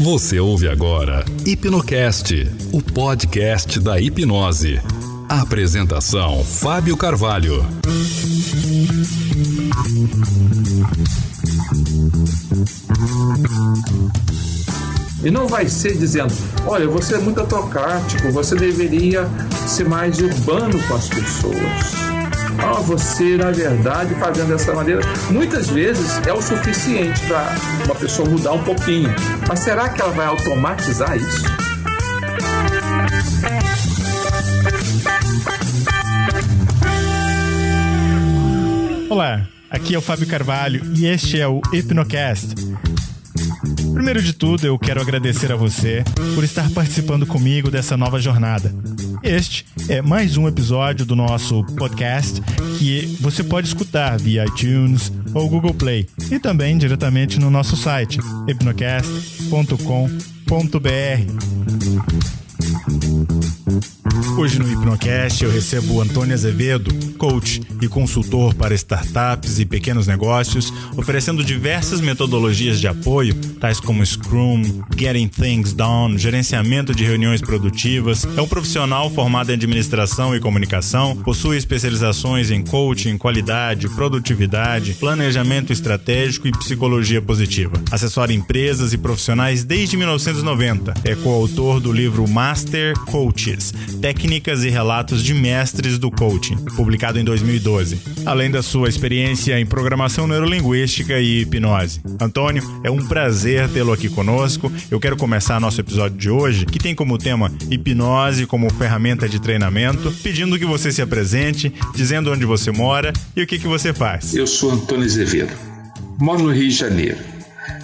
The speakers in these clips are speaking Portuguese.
Você ouve agora Hipnocast, o podcast da hipnose. Apresentação: Fábio Carvalho. E não vai ser dizendo, olha, você é muito autocrático, você deveria ser mais urbano com as pessoas. Ah, você, na verdade, fazendo dessa maneira, muitas vezes é o suficiente para uma pessoa mudar um pouquinho. Mas será que ela vai automatizar isso? Olá, aqui é o Fábio Carvalho e este é o Hipnocast. Primeiro de tudo, eu quero agradecer a você por estar participando comigo dessa nova jornada. Este é mais um episódio do nosso podcast que você pode escutar via iTunes ou Google Play e também diretamente no nosso site hipnocast.com.br. Hoje no Hipnocast eu recebo Antônio Azevedo, coach e consultor para startups e pequenos negócios, oferecendo diversas metodologias de apoio, tais como Scrum, Getting Things Done, gerenciamento de reuniões produtivas. É um profissional formado em administração e comunicação, possui especializações em coaching, qualidade, produtividade, planejamento estratégico e psicologia positiva. Assessora empresas e profissionais desde 1990. É coautor do livro Master Coaches Técnicas e Relatos de Mestres do Coaching, publicado em 2012, além da sua experiência em programação neurolinguística e hipnose. Antônio, é um prazer tê-lo aqui conosco. Eu quero começar nosso episódio de hoje, que tem como tema hipnose como ferramenta de treinamento, pedindo que você se apresente, dizendo onde você mora e o que, que você faz. Eu sou Antônio Azevedo, moro no Rio de Janeiro.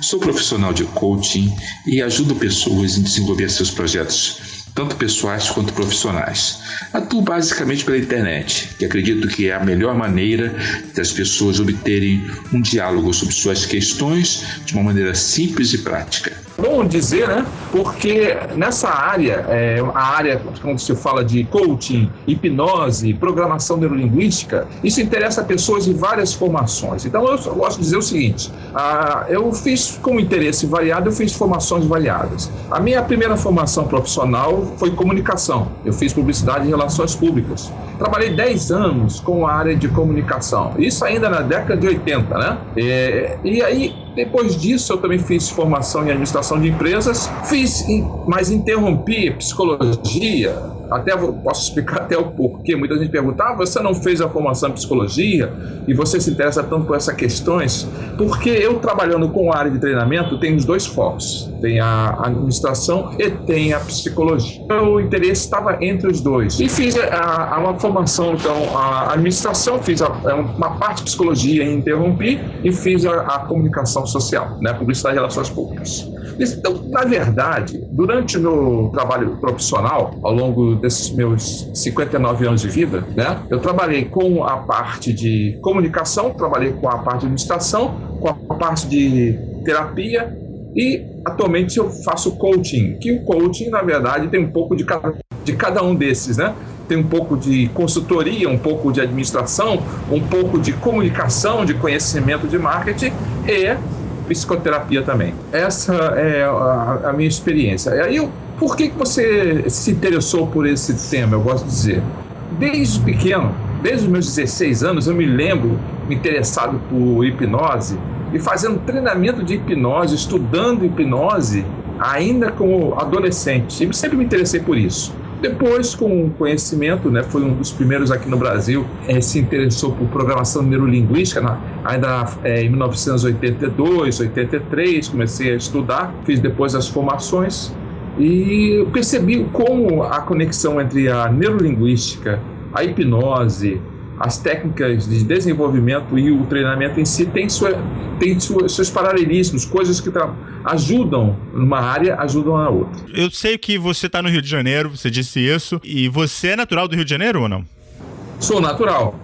Sou profissional de coaching e ajudo pessoas em desenvolver seus projetos tanto pessoais quanto profissionais. Atuo basicamente pela internet, que acredito que é a melhor maneira das pessoas obterem um diálogo sobre suas questões de uma maneira simples e prática. Bom dizer, né? Porque nessa área, é, a área quando se fala de coaching, hipnose, programação neurolinguística, isso interessa pessoas de várias formações. Então eu gosto de dizer o seguinte: ah, eu fiz com interesse variado, eu fiz formações variadas. A minha primeira formação profissional foi comunicação. Eu fiz publicidade e relações públicas. Trabalhei 10 anos com a área de comunicação. Isso ainda na década de 80, né? É, e aí depois disso, eu também fiz formação em administração de empresas, fiz, mas interrompi psicologia até posso explicar até o porquê. Muita gente pergunta: ah, você não fez a formação em psicologia e você se interessa tanto por essas questões? Porque eu, trabalhando com a área de treinamento, tenho os dois focos: tem a administração e tem a psicologia. O interesse estava entre os dois. E fiz a, a uma formação, então, a administração, fiz a, é uma parte de psicologia e interrompi, e fiz a, a comunicação social, né, publicidade e relações públicas. Então, na verdade, durante o meu trabalho profissional, ao longo desses meus 59 anos de vida, né, eu trabalhei com a parte de comunicação, trabalhei com a parte de administração, com a parte de terapia e atualmente eu faço coaching, que o coaching, na verdade, tem um pouco de cada, de cada um desses, né? Tem um pouco de consultoria, um pouco de administração, um pouco de comunicação, de conhecimento de marketing e psicoterapia também. Essa é a, a minha experiência. E aí, por que, que você se interessou por esse tema? Eu gosto de dizer. Desde pequeno, desde os meus 16 anos, eu me lembro me interessado por hipnose e fazendo treinamento de hipnose, estudando hipnose, ainda como adolescente. E sempre me interessei por isso. Depois, com o conhecimento, né, foi um dos primeiros aqui no Brasil, é, se interessou por programação neurolinguística, na, ainda é, em 1982, 83, comecei a estudar, fiz depois as formações e percebi como a conexão entre a neurolinguística, a hipnose, as técnicas de desenvolvimento e o treinamento em si tem, sua, tem sua, seus paralelismos, coisas que ajudam numa área, ajudam na outra. Eu sei que você está no Rio de Janeiro, você disse isso, e você é natural do Rio de Janeiro ou não? Sou natural.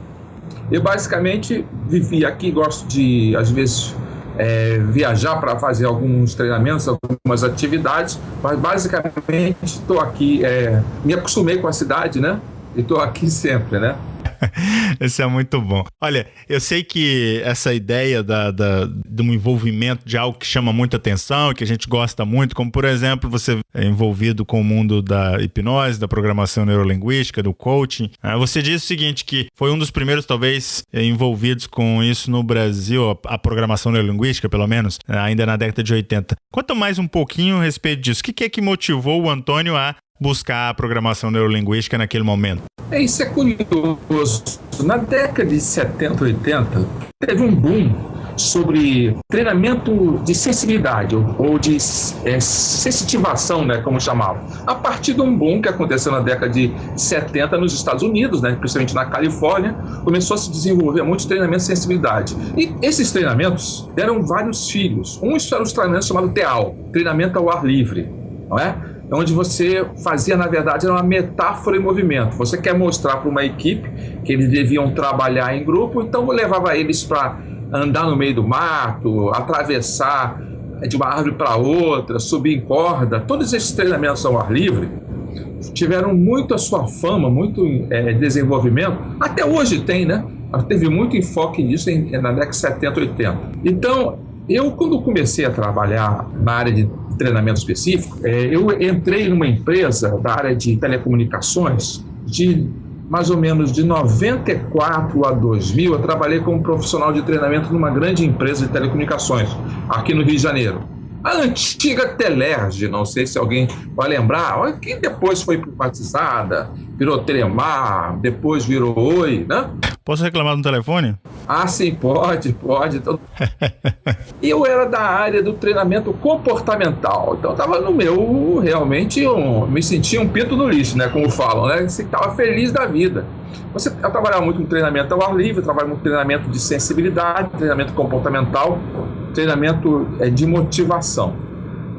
Eu basicamente vivi aqui, gosto de, às vezes, é, viajar para fazer alguns treinamentos, algumas atividades, mas basicamente estou aqui, é, me acostumei com a cidade, né? E estou aqui sempre, né? Esse é muito bom. Olha, eu sei que essa ideia da, da, de um envolvimento de algo que chama muita atenção que a gente gosta muito, como por exemplo, você é envolvido com o mundo da hipnose, da programação neurolinguística, do coaching. Né? Você disse o seguinte, que foi um dos primeiros, talvez, envolvidos com isso no Brasil, a programação neurolinguística, pelo menos, ainda na década de 80. Conta mais um pouquinho a respeito disso. O que é que motivou o Antônio a buscar a programação neurolinguística naquele momento? É, isso é curioso. Na década de 70, 80, teve um boom sobre treinamento de sensibilidade ou de é, sensitivação, né, como chamavam. A partir de um boom que aconteceu na década de 70 nos Estados Unidos, né, principalmente na Califórnia, começou a se desenvolver muito treinamento de sensibilidade. E esses treinamentos deram vários filhos. Um era os treinamentos chamado TEAL, treinamento ao ar livre, não é? Onde você fazia, na verdade, uma metáfora em movimento. Você quer mostrar para uma equipe que eles deviam trabalhar em grupo, então levava eles para andar no meio do mato, atravessar de uma árvore para outra, subir em corda. Todos esses treinamentos ao ar livre tiveram muito a sua fama, muito é, desenvolvimento. Até hoje tem, né? Teve muito enfoque nisso em, na década de 70, 80. Então, eu, quando comecei a trabalhar na área de treinamento específico, é, eu entrei numa empresa da área de telecomunicações de mais ou menos de 94 a 2000, eu trabalhei como profissional de treinamento numa grande empresa de telecomunicações aqui no Rio de Janeiro. A antiga Telerge, não sei se alguém vai lembrar, que depois foi privatizada, virou Telemar, depois virou Oi, né? Posso reclamar no telefone? Ah, sim, pode, pode. Então... eu era da área do treinamento comportamental, então eu tava no meu, realmente, um, me sentia um pinto no lixo, né, como falam, né? Você tava feliz da vida. Você, eu trabalhava muito com treinamento ao ar livre, eu trabalhava muito treinamento de sensibilidade, treinamento comportamental, treinamento é, de motivação.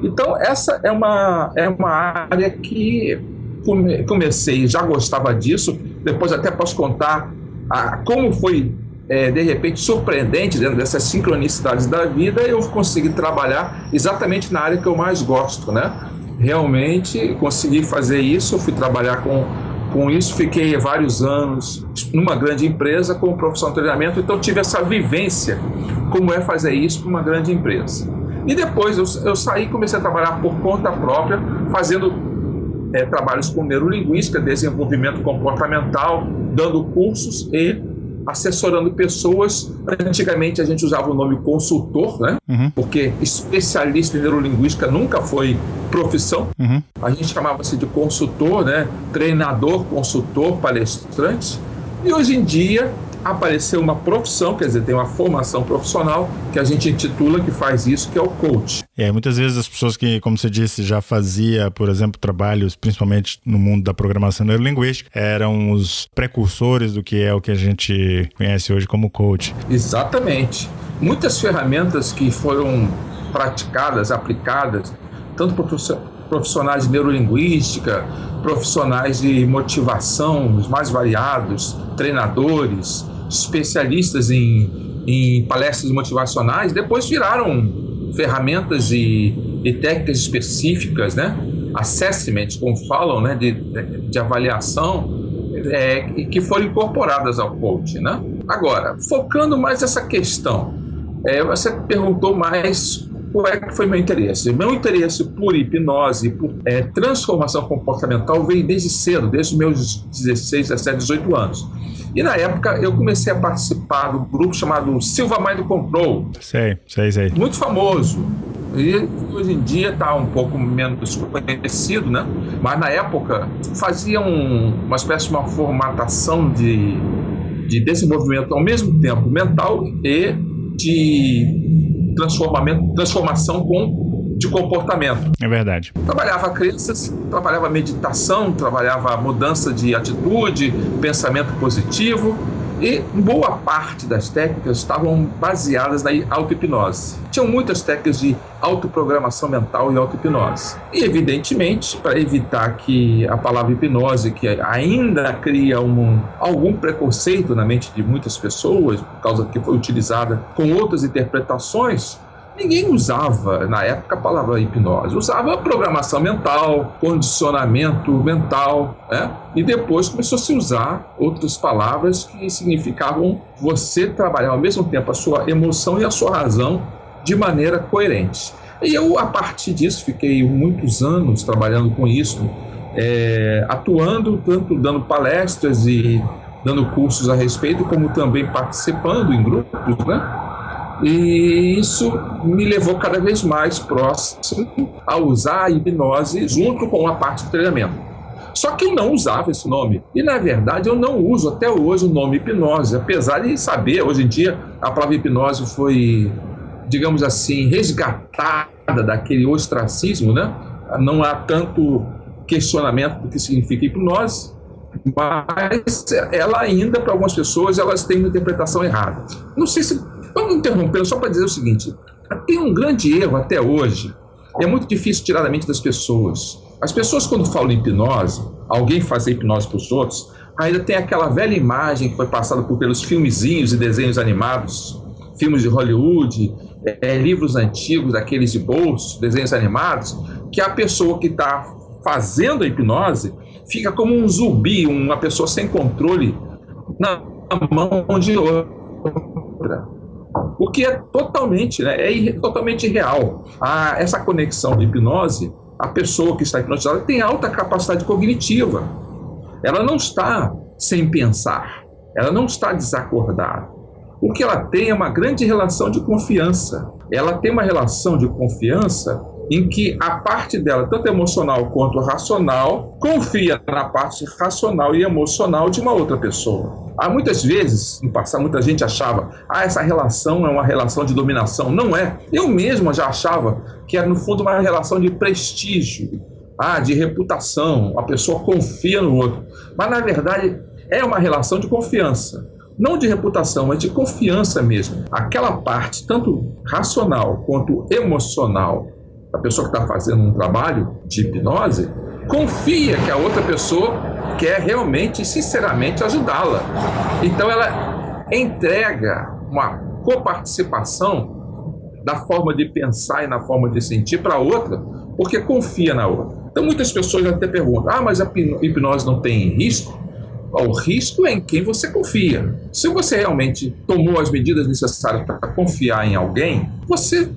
Então, essa é uma, é uma área que come, comecei, já gostava disso, depois até posso contar a, como foi, é, de repente, surpreendente dentro dessas sincronicidades da vida, eu consegui trabalhar exatamente na área que eu mais gosto, né? Realmente consegui fazer isso, fui trabalhar com, com isso, fiquei vários anos numa grande empresa como profissional de treinamento, então tive essa vivência, como é fazer isso para uma grande empresa. E depois eu, eu saí e comecei a trabalhar por conta própria, fazendo é, trabalhos com neurolinguística, desenvolvimento comportamental, dando cursos e assessorando pessoas. Antigamente a gente usava o nome consultor, né? Uhum. Porque especialista em neurolinguística nunca foi profissão. Uhum. A gente chamava-se de consultor, né? Treinador, consultor, palestrante. E hoje em dia apareceu uma profissão, quer dizer, tem uma formação profissional que a gente intitula que faz isso, que é o coach. É, muitas vezes as pessoas que, como você disse, já fazia, por exemplo, trabalhos, principalmente no mundo da programação neurolinguística, eram os precursores do que é o que a gente conhece hoje como coach. Exatamente. Muitas ferramentas que foram praticadas, aplicadas, tanto por profissionais de neurolinguística, profissionais de motivação, os mais variados, treinadores, especialistas em, em palestras motivacionais, depois viraram ferramentas e, e técnicas específicas, né? assessment, como falam, né? de, de avaliação, é, que foram incorporadas ao coaching. Né? Agora, focando mais essa questão, é, você perguntou mais qual é que foi meu interesse? Meu interesse por hipnose, por é, transformação comportamental veio desde cedo, desde os meus 16, 17, 18 anos. E na época eu comecei a participar do grupo chamado Silva Mind Control. Sei, sei, sei. Muito famoso. E hoje em dia está um pouco menos conhecido, né? Mas na época fazia um, uma espécie de uma formatação de, de desenvolvimento ao mesmo tempo mental e de transformamento, transformação com de comportamento. É verdade. Trabalhava crenças, trabalhava meditação, trabalhava mudança de atitude, pensamento positivo e boa parte das técnicas estavam baseadas na auto-hipnose. Tinham muitas técnicas de autoprogramação mental e auto-hipnose. E, evidentemente, para evitar que a palavra hipnose, que ainda cria um, algum preconceito na mente de muitas pessoas, por causa que foi utilizada com outras interpretações, Ninguém usava na época a palavra hipnose, usava programação mental, condicionamento mental, né? e depois começou a se usar outras palavras que significavam você trabalhar ao mesmo tempo a sua emoção e a sua razão de maneira coerente. E eu, a partir disso, fiquei muitos anos trabalhando com isso, é, atuando, tanto dando palestras e dando cursos a respeito, como também participando em grupos, né? E isso me levou cada vez mais próximo a usar a hipnose junto com a parte de treinamento. Só que eu não usava esse nome. E na verdade eu não uso até hoje o nome hipnose, apesar de saber, hoje em dia a palavra hipnose foi, digamos assim, resgatada daquele ostracismo, né? Não há tanto questionamento do que significa hipnose, mas ela ainda, para algumas pessoas, elas têm uma interpretação errada. Não sei se Vamos interromper só para dizer o seguinte: tem um grande erro até hoje, é muito difícil tirar da mente das pessoas. As pessoas, quando falam em hipnose, alguém fazer hipnose para os outros, ainda tem aquela velha imagem que foi passada por pelos filmezinhos e desenhos animados, filmes de Hollywood, é, livros antigos, daqueles de bolso, desenhos animados, que a pessoa que está fazendo a hipnose fica como um zumbi, uma pessoa sem controle na mão de outra o que é totalmente, né, é totalmente real. A, essa conexão de hipnose, a pessoa que está hipnotizada tem alta capacidade cognitiva. Ela não está sem pensar, ela não está desacordada. O que ela tem é uma grande relação de confiança. Ela tem uma relação de confiança em que a parte dela, tanto emocional quanto racional, confia na parte racional e emocional de uma outra pessoa. Há muitas vezes, no passado, muita gente achava, ah, essa relação é uma relação de dominação. Não é. Eu mesmo já achava que era, no fundo, uma relação de prestígio, ah, de reputação. A pessoa confia no outro. Mas, na verdade, é uma relação de confiança. Não de reputação, mas de confiança mesmo. Aquela parte, tanto racional quanto emocional, a pessoa que está fazendo um trabalho de hipnose confia que a outra pessoa quer realmente, sinceramente ajudá-la. Então ela entrega uma coparticipação da forma de pensar e na forma de sentir para a outra, porque confia na outra. Então muitas pessoas até perguntam: ah, mas a hipnose não tem risco? O risco é em quem você confia. Se você realmente tomou as medidas necessárias para confiar em alguém, você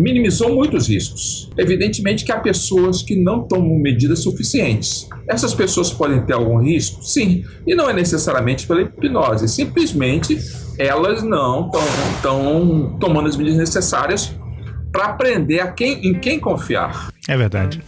minimizou muitos riscos. Evidentemente que há pessoas que não tomam medidas suficientes. Essas pessoas podem ter algum risco? Sim. E não é necessariamente pela hipnose, simplesmente elas não estão tomando as medidas necessárias para aprender a quem, em quem confiar. É verdade.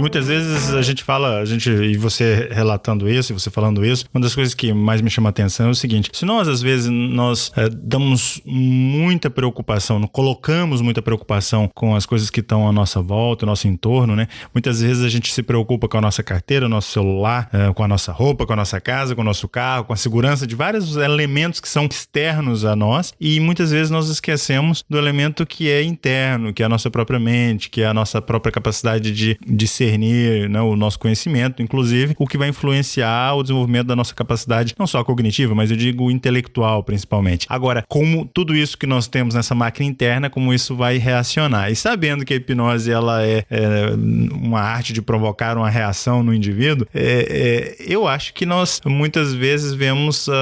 E muitas vezes a gente fala, a gente, e você relatando isso, e você falando isso, uma das coisas que mais me chama a atenção é o seguinte: se nós, às vezes, nós é, damos muita preocupação, colocamos muita preocupação com as coisas que estão à nossa volta, nosso entorno, né? Muitas vezes a gente se preocupa com a nossa carteira, nosso celular, é, com a nossa roupa, com a nossa casa, com o nosso carro, com a segurança de vários elementos que são externos a nós, e muitas vezes nós esquecemos do elemento que é interno, que é a nossa própria mente, que é a nossa própria capacidade de discernir discernir né, o nosso conhecimento, inclusive, o que vai influenciar o desenvolvimento da nossa capacidade, não só cognitiva, mas eu digo intelectual, principalmente. Agora, como tudo isso que nós temos nessa máquina interna, como isso vai reacionar? E sabendo que a hipnose ela é, é uma arte de provocar uma reação no indivíduo, é, é, eu acho que nós muitas vezes vemos uh,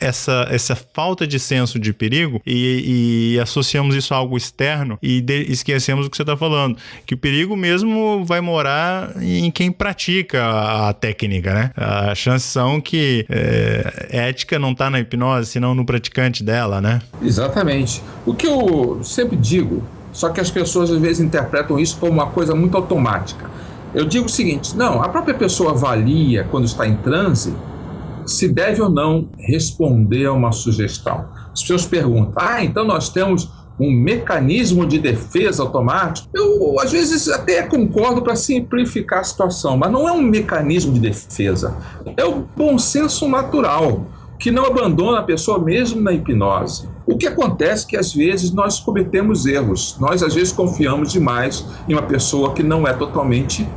essa, essa falta de senso de perigo e, e associamos isso a algo externo e de, esquecemos o que você está falando, que o perigo mesmo vai morar em quem pratica a técnica, né? As chances são que é, ética não está na hipnose, senão no praticante dela, né? Exatamente. O que eu sempre digo, só que as pessoas às vezes interpretam isso como uma coisa muito automática. Eu digo o seguinte: não, a própria pessoa avalia quando está em transe se deve ou não responder a uma sugestão. As pessoas perguntam: ah, então nós temos um mecanismo de defesa automático, eu às vezes até concordo para simplificar a situação, mas não é um mecanismo de defesa. É o bom senso natural que não abandona a pessoa mesmo na hipnose. O que acontece é que às vezes nós cometemos erros. Nós às vezes confiamos demais em uma pessoa que não é totalmente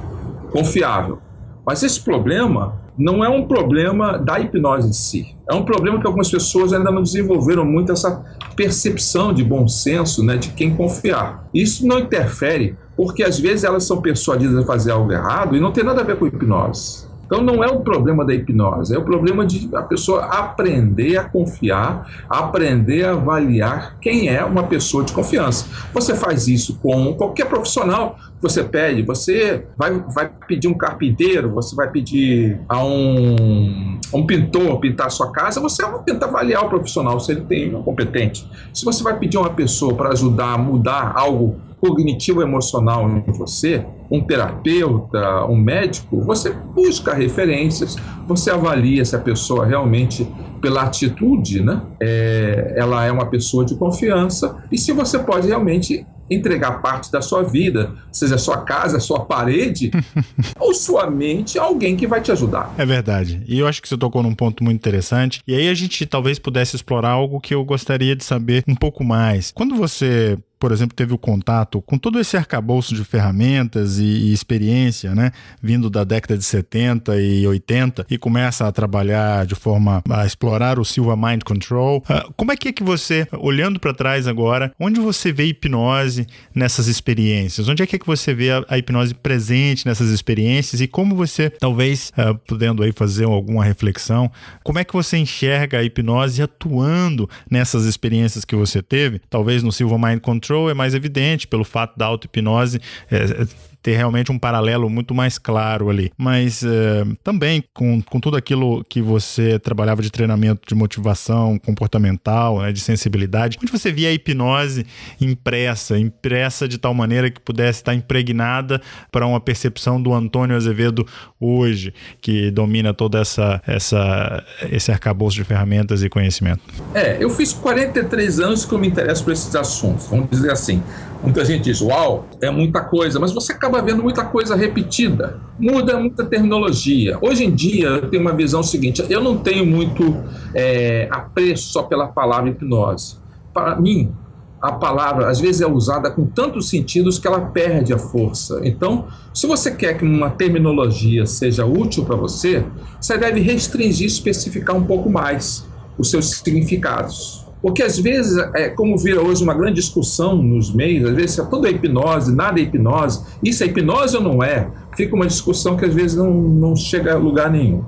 confiável. Mas esse problema não é um problema da hipnose em si. É um problema que algumas pessoas ainda não desenvolveram muito essa percepção de bom senso, né, de quem confiar. Isso não interfere, porque às vezes elas são persuadidas a fazer algo errado e não tem nada a ver com hipnose. Então não é o problema da hipnose, é o problema de a pessoa aprender a confiar, aprender a avaliar quem é uma pessoa de confiança. Você faz isso com qualquer profissional, você pede, você vai, vai pedir um carpinteiro, você vai pedir a um, um pintor pintar a sua casa, você tenta avaliar o profissional se ele tem um competente. Se você vai pedir uma pessoa para ajudar a mudar algo cognitivo emocional em você, um terapeuta, um médico, você busca referências, você avalia se a pessoa realmente, pela atitude, né, é, ela é uma pessoa de confiança e se você pode realmente entregar parte da sua vida, seja sua casa, sua parede, ou sua mente alguém que vai te ajudar. É verdade. E eu acho que você tocou num ponto muito interessante. E aí a gente talvez pudesse explorar algo que eu gostaria de saber um pouco mais. Quando você por exemplo, teve o contato com todo esse arcabouço de ferramentas e, e, experiência, né, vindo da década de 70 e 80 e começa a trabalhar de forma a explorar o Silva Mind Control. Uh, como é que é que você, olhando para trás agora, onde você vê hipnose nessas experiências? Onde é que é que você vê a, a hipnose presente nessas experiências e como você, talvez, uh, podendo aí fazer alguma reflexão, como é que você enxerga a hipnose atuando nessas experiências que você teve, talvez no Silva Mind Control Control é mais evidente pelo fato da auto-hipnose é, ter realmente um paralelo muito mais claro ali. Mas é, também com, com tudo aquilo que você trabalhava de treinamento de motivação comportamental, né, de sensibilidade, onde você via a hipnose impressa, impressa de tal maneira que pudesse estar impregnada para uma percepção do Antônio Azevedo hoje, que domina toda essa, essa esse arcabouço de ferramentas e conhecimento. É, eu fiz 43 anos que eu me interesso por esses assuntos, vamos dizer assim. Muita gente diz, uau, é muita coisa, mas você acaba vendo muita coisa repetida. Muda muita terminologia. Hoje em dia, eu tenho uma visão seguinte: eu não tenho muito é, apreço só pela palavra hipnose. Para mim, a palavra às vezes é usada com tantos sentidos que ela perde a força. Então, se você quer que uma terminologia seja útil para você, você deve restringir, especificar um pouco mais os seus significados. Porque às vezes, é, como vira hoje uma grande discussão nos meios, às vezes é tudo é hipnose, nada é hipnose, isso é hipnose ou não é? Fica uma discussão que às vezes não, não chega a lugar nenhum.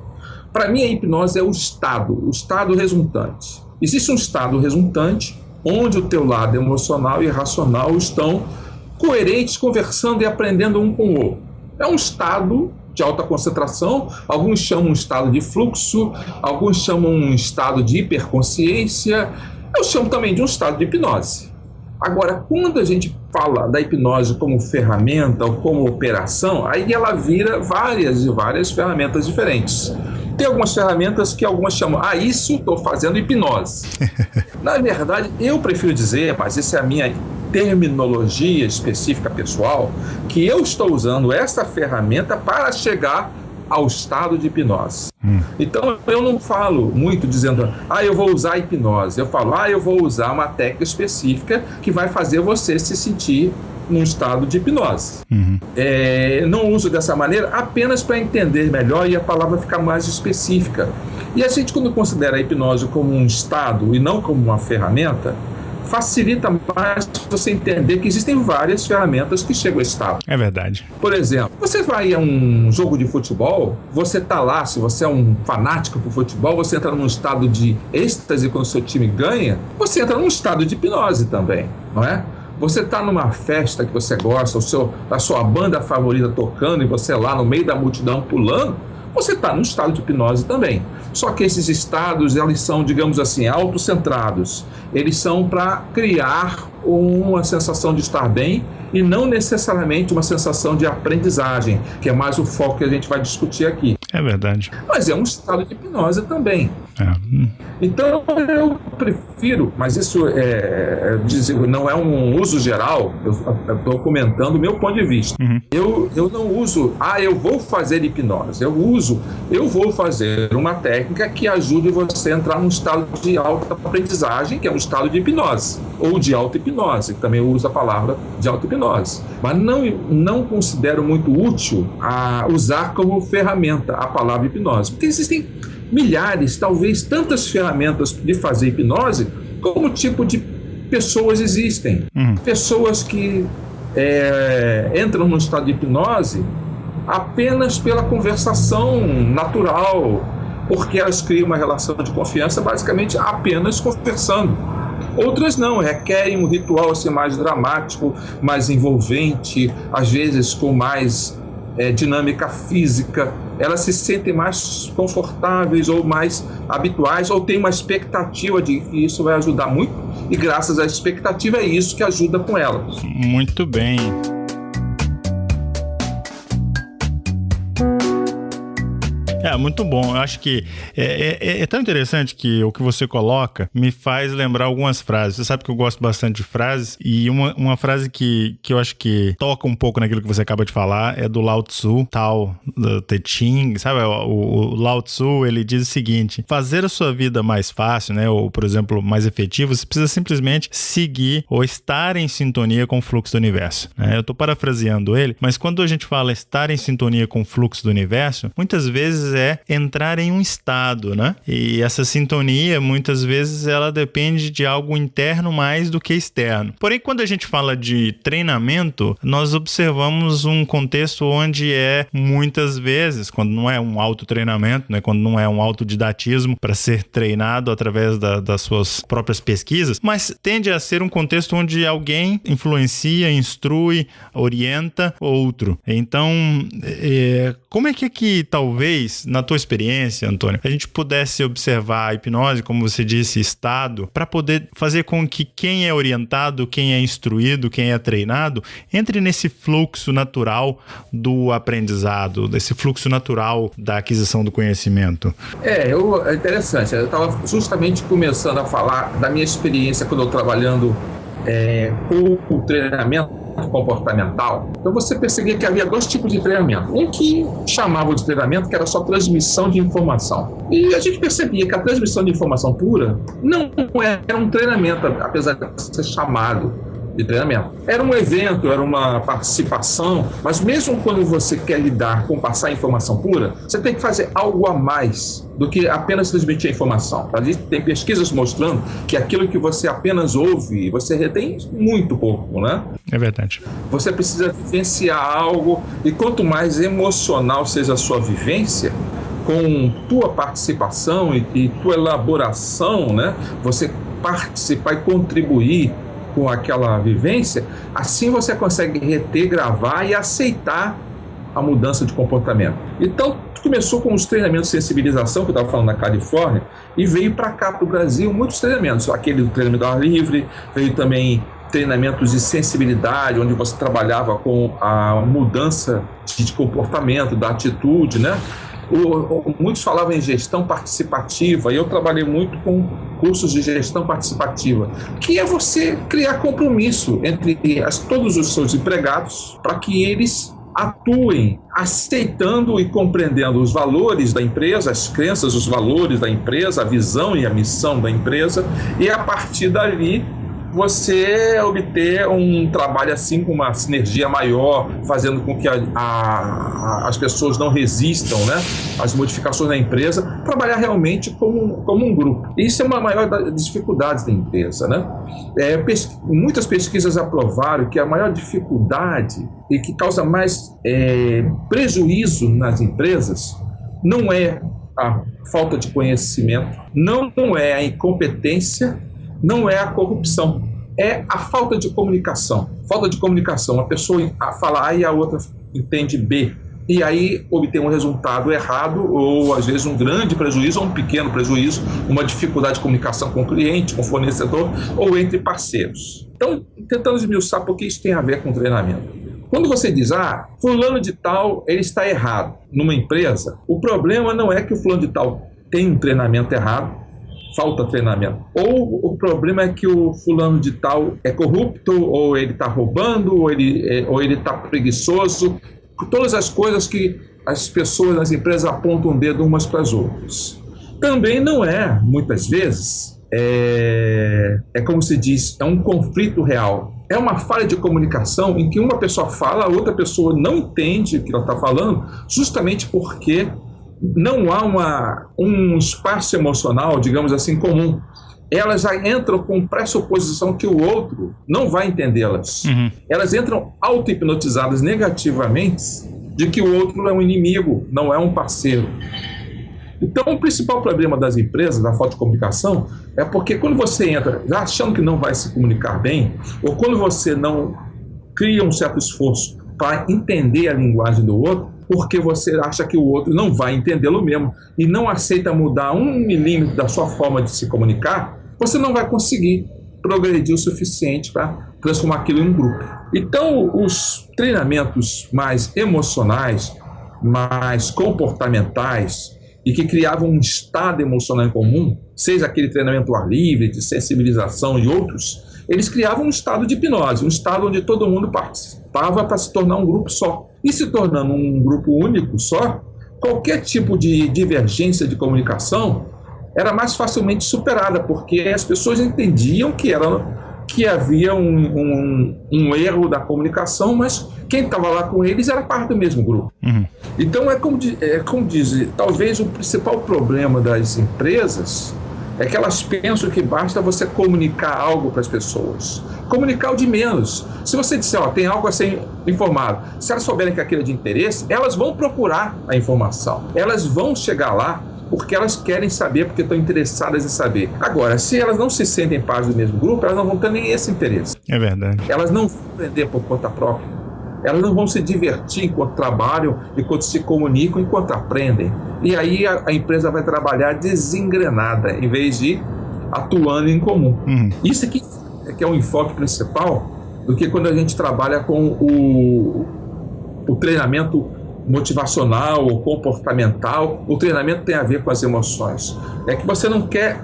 Para mim, a hipnose é o estado, o estado resultante. Existe um estado resultante onde o teu lado emocional e racional estão coerentes, conversando e aprendendo um com o outro. É um estado de alta concentração, alguns chamam um estado de fluxo, alguns chamam um estado de hiperconsciência, eu chamo também de um estado de hipnose. Agora, quando a gente fala da hipnose como ferramenta ou como operação, aí ela vira várias e várias ferramentas diferentes. Tem algumas ferramentas que algumas chamam, ah, isso estou fazendo hipnose. Na verdade, eu prefiro dizer, mas essa é a minha terminologia específica pessoal, que eu estou usando essa ferramenta para chegar ao estado de hipnose. Hum. Então eu não falo muito dizendo, ah, eu vou usar hipnose. Eu falo, ah, eu vou usar uma técnica específica que vai fazer você se sentir num estado de hipnose. Uhum. É, não uso dessa maneira apenas para entender melhor e a palavra ficar mais específica. E a gente, quando considera a hipnose como um estado e não como uma ferramenta, facilita mais você entender que existem várias ferramentas que chegam a esse estado. É verdade. Por exemplo, você vai a um jogo de futebol, você tá lá, se você é um fanático por futebol, você entra num estado de êxtase quando o seu time ganha, você entra num estado de hipnose também, não é? Você está numa festa que você gosta, o seu, a sua banda favorita tocando e você lá no meio da multidão pulando, você está num estado de hipnose também. Só que esses estados, eles são, digamos assim, autocentrados. Eles são para criar uma sensação de estar bem e não necessariamente uma sensação de aprendizagem, que é mais o foco que a gente vai discutir aqui. É verdade. Mas é um estado de hipnose também. É. Então eu prefiro, mas isso é, é não é um uso geral, eu estou comentando o meu ponto de vista. Uhum. Eu, eu não uso, ah, eu vou fazer hipnose. Eu uso, eu vou fazer uma técnica que ajude você a entrar num estado de alta aprendizagem, que é um estado de hipnose, ou de auto-hipnose, que também usa a palavra de auto-hipnose. Mas não, não considero muito útil a usar como ferramenta, a palavra hipnose. Porque existem milhares, talvez tantas ferramentas de fazer hipnose, como tipo de pessoas existem. Uhum. Pessoas que é, entram no estado de hipnose apenas pela conversação natural, porque elas criam uma relação de confiança basicamente apenas conversando. Outras não, requerem um ritual assim, mais dramático, mais envolvente, às vezes com mais é, dinâmica física, elas se sentem mais confortáveis ou mais habituais ou têm uma expectativa de que isso vai ajudar muito e graças à expectativa é isso que ajuda com elas. Muito bem. É, muito bom. Eu acho que é, é, é, tão interessante que o que você coloca me faz lembrar algumas frases. Você sabe que eu gosto bastante de frases, e uma, uma frase que, que eu acho que toca um pouco naquilo que você acaba de falar é do Lao Tzu, Tao Te Ching, sabe? O, o, Lao Tzu, ele diz o seguinte: fazer a sua vida mais fácil, né? Ou, por exemplo, mais efetivo, você precisa simplesmente seguir ou estar em sintonia com o fluxo do universo. Né? Eu estou parafraseando ele, mas quando a gente fala estar em sintonia com o fluxo do universo, muitas vezes é entrar em um estado, né? E essa sintonia, muitas vezes, ela depende de algo interno mais do que externo. Porém, quando a gente fala de treinamento, nós observamos um contexto onde é muitas vezes, quando não é um autotreinamento, né? Quando não é um autodidatismo para ser treinado através da, das suas próprias pesquisas, mas tende a ser um contexto onde alguém influencia, instrui, orienta outro. Então, é, como é que, é que talvez na tua experiência, Antônio, a gente pudesse observar a hipnose, como você disse, estado, para poder fazer com que quem é orientado, quem é instruído, quem é treinado, entre nesse fluxo natural do aprendizado, desse fluxo natural da aquisição do conhecimento? É, eu, é interessante. Eu estava justamente começando a falar da minha experiência quando eu trabalhando é, com o treinamento comportamental, então você percebia que havia dois tipos de treinamento. Um que chamava de treinamento que era só transmissão de informação. E a gente percebia que a transmissão de informação pura não era um treinamento, apesar de ser chamado de treinamento. Era um evento, era uma participação, mas mesmo quando você quer lidar com passar informação pura, você tem que fazer algo a mais do que apenas transmitir a informação. A gente tem pesquisas mostrando que aquilo que você apenas ouve, você retém muito pouco, né? É verdade. Você precisa vivenciar algo e quanto mais emocional seja a sua vivência, com tua participação e, e tua elaboração, né? Você participar e contribuir com aquela vivência, assim você consegue reter, gravar e aceitar a mudança de comportamento. Então, começou com os treinamentos de sensibilização, que eu estava falando na Califórnia, e veio para cá, para o Brasil, muitos treinamentos. Aquele do treinamento ao ar livre, veio também treinamentos de sensibilidade, onde você trabalhava com a mudança de comportamento, da atitude, né? O, muitos falavam em gestão participativa, e eu trabalhei muito com cursos de gestão participativa, que é você criar compromisso entre as, todos os seus empregados para que eles atuem aceitando e compreendendo os valores da empresa, as crenças, os valores da empresa, a visão e a missão da empresa, e a partir dali você obter um trabalho assim com uma sinergia maior, fazendo com que a, a, as pessoas não resistam né, às modificações da empresa, trabalhar realmente como, como um grupo. Isso é uma maior das dificuldades da empresa. Né? É, muitas pesquisas aprovaram que a maior dificuldade e que causa mais é, prejuízo nas empresas não é a falta de conhecimento, não é a incompetência não é a corrupção, é a falta de comunicação. Falta de comunicação, a pessoa fala A e a outra entende B. E aí obtém um resultado errado, ou às vezes um grande prejuízo, ou um pequeno prejuízo, uma dificuldade de comunicação com o cliente, com o fornecedor, ou entre parceiros. Então, tentando esmiuçar por que isso tem a ver com treinamento. Quando você diz, ah, fulano de tal, ele está errado numa empresa, o problema não é que o fulano de tal tem um treinamento errado, falta treinamento. Ou o problema é que o fulano de tal é corrupto, ou ele está roubando, ou ele é, ou ele está preguiçoso. Todas as coisas que as pessoas nas empresas apontam o dedo umas para as outras. Também não é, muitas vezes, é, é como se diz, é um conflito real. É uma falha de comunicação em que uma pessoa fala, a outra pessoa não entende o que ela está falando, justamente porque não há uma, um espaço emocional, digamos assim, comum. Elas já entram com pressuposição que o outro não vai entendê-las. Uhum. Elas entram auto-hipnotizadas negativamente de que o outro é um inimigo, não é um parceiro. Então, o principal problema das empresas, da falta de comunicação, é porque quando você entra achando que não vai se comunicar bem, ou quando você não cria um certo esforço para entender a linguagem do outro, porque você acha que o outro não vai entendê-lo mesmo e não aceita mudar um milímetro da sua forma de se comunicar, você não vai conseguir progredir o suficiente para transformar aquilo em um grupo. Então, os treinamentos mais emocionais, mais comportamentais, e que criavam um estado emocional em comum, seja aquele treinamento ar livre, de sensibilização e outros, eles criavam um estado de hipnose, um estado onde todo mundo participava para se tornar um grupo só. E se tornando um grupo único só, qualquer tipo de divergência de comunicação era mais facilmente superada, porque as pessoas entendiam que era que havia um, um, um erro da comunicação, mas quem estava lá com eles era parte do mesmo grupo. Uhum. Então, é como, é como diz, talvez o principal problema das empresas é que elas pensam que basta você comunicar algo para as pessoas. Comunicar o de menos. Se você disser, ó, tem algo a ser informado, se elas souberem que aquilo é de interesse, elas vão procurar a informação. Elas vão chegar lá porque elas querem saber, porque estão interessadas em saber. Agora, se elas não se sentem parte do mesmo grupo, elas não vão ter nem esse interesse. É verdade. Elas não vão aprender por conta própria. Elas não vão se divertir enquanto trabalham, enquanto se comunicam, enquanto aprendem. E aí a, a empresa vai trabalhar desengrenada, em vez de atuando em comum. Uhum. Isso aqui é que é o enfoque principal do que quando a gente trabalha com o, o treinamento motivacional ou comportamental, o treinamento tem a ver com as emoções. É que você não quer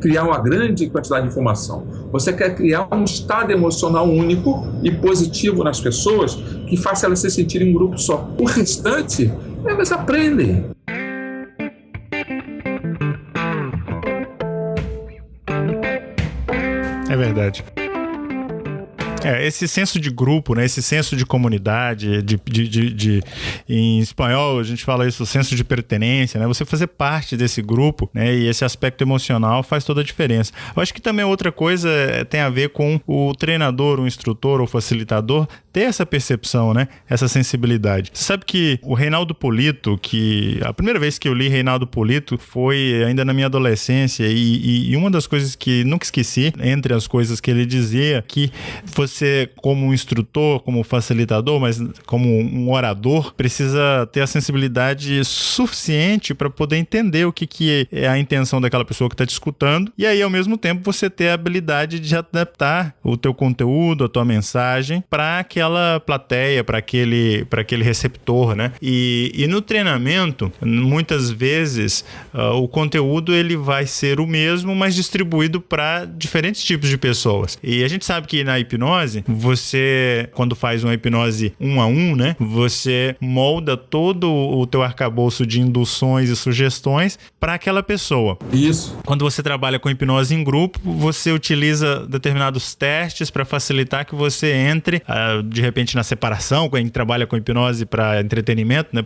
criar uma grande quantidade de informação. Você quer criar um estado emocional único e positivo nas pessoas que faça elas se sentirem um grupo só. O restante, elas aprendem. É verdade. É, esse senso de grupo, né? Esse senso de comunidade, de, de, de, de, em espanhol a gente fala isso, o senso de pertenência, né? Você fazer parte desse grupo, né? E esse aspecto emocional faz toda a diferença. Eu acho que também outra coisa é, tem a ver com o treinador, o instrutor ou facilitador ter essa percepção, né? Essa sensibilidade. Você sabe que o Reinaldo Polito, que a primeira vez que eu li Reinaldo Polito foi ainda na minha adolescência e, e uma das coisas que nunca esqueci, entre as coisas que ele dizia, que você como instrutor, como facilitador, mas como um orador, precisa ter a sensibilidade suficiente para poder entender o que, que é a intenção daquela pessoa que está te escutando e aí ao mesmo tempo você ter a habilidade de adaptar o teu conteúdo, a tua mensagem para que aquela plateia, para aquele, aquele receptor, né? E, e no treinamento, muitas vezes, uh, o conteúdo ele vai ser o mesmo, mas distribuído para diferentes tipos de pessoas. E a gente sabe que na hipnose, você, quando faz uma hipnose um a um, né? Você molda todo o teu arcabouço de induções e sugestões para aquela pessoa. Isso. Quando você trabalha com hipnose em grupo, você utiliza determinados testes para facilitar que você entre uh, de repente na separação, gente trabalha com hipnose para entretenimento, né,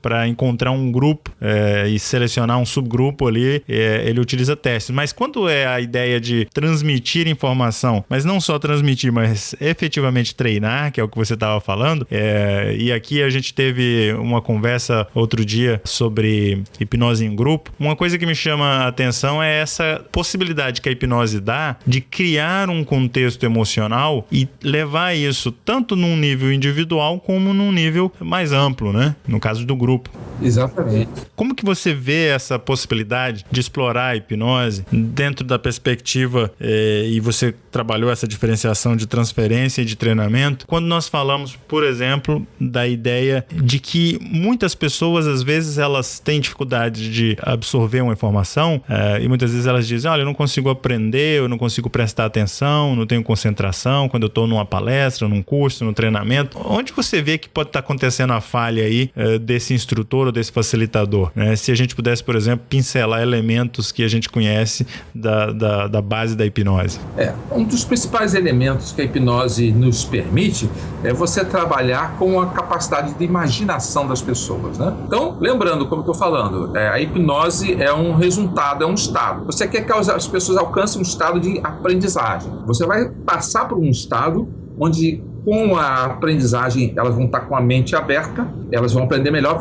para encontrar um grupo é, e selecionar um subgrupo ali, é, ele utiliza testes. Mas quando é a ideia de transmitir informação, mas não só transmitir, mas efetivamente treinar, que é o que você estava falando, é, e aqui a gente teve uma conversa outro dia sobre hipnose em grupo. Uma coisa que me chama a atenção é essa possibilidade que a hipnose dá de criar um contexto emocional e levar isso tanto tanto num nível individual como num nível mais amplo, né? No caso do grupo. Exatamente. Como que você vê essa possibilidade de explorar a hipnose dentro da perspectiva eh, e você trabalhou essa diferenciação de transferência e de treinamento? Quando nós falamos, por exemplo, da ideia de que muitas pessoas às vezes elas têm dificuldade de absorver uma informação eh, e muitas vezes elas dizem, olha, eu não consigo aprender, eu não consigo prestar atenção, não tenho concentração quando eu estou numa palestra, num curso no treinamento, onde você vê que pode estar acontecendo a falha aí uh, desse instrutor ou desse facilitador? Né? Se a gente pudesse, por exemplo, pincelar elementos que a gente conhece da, da, da base da hipnose. É, um dos principais elementos que a hipnose nos permite é você trabalhar com a capacidade de imaginação das pessoas. Né? Então, lembrando, como eu estou falando, é, a hipnose é um resultado, é um estado. Você quer que as pessoas alcancem um estado de aprendizagem. Você vai passar por um estado onde com a aprendizagem elas vão estar com a mente aberta, elas vão aprender melhor,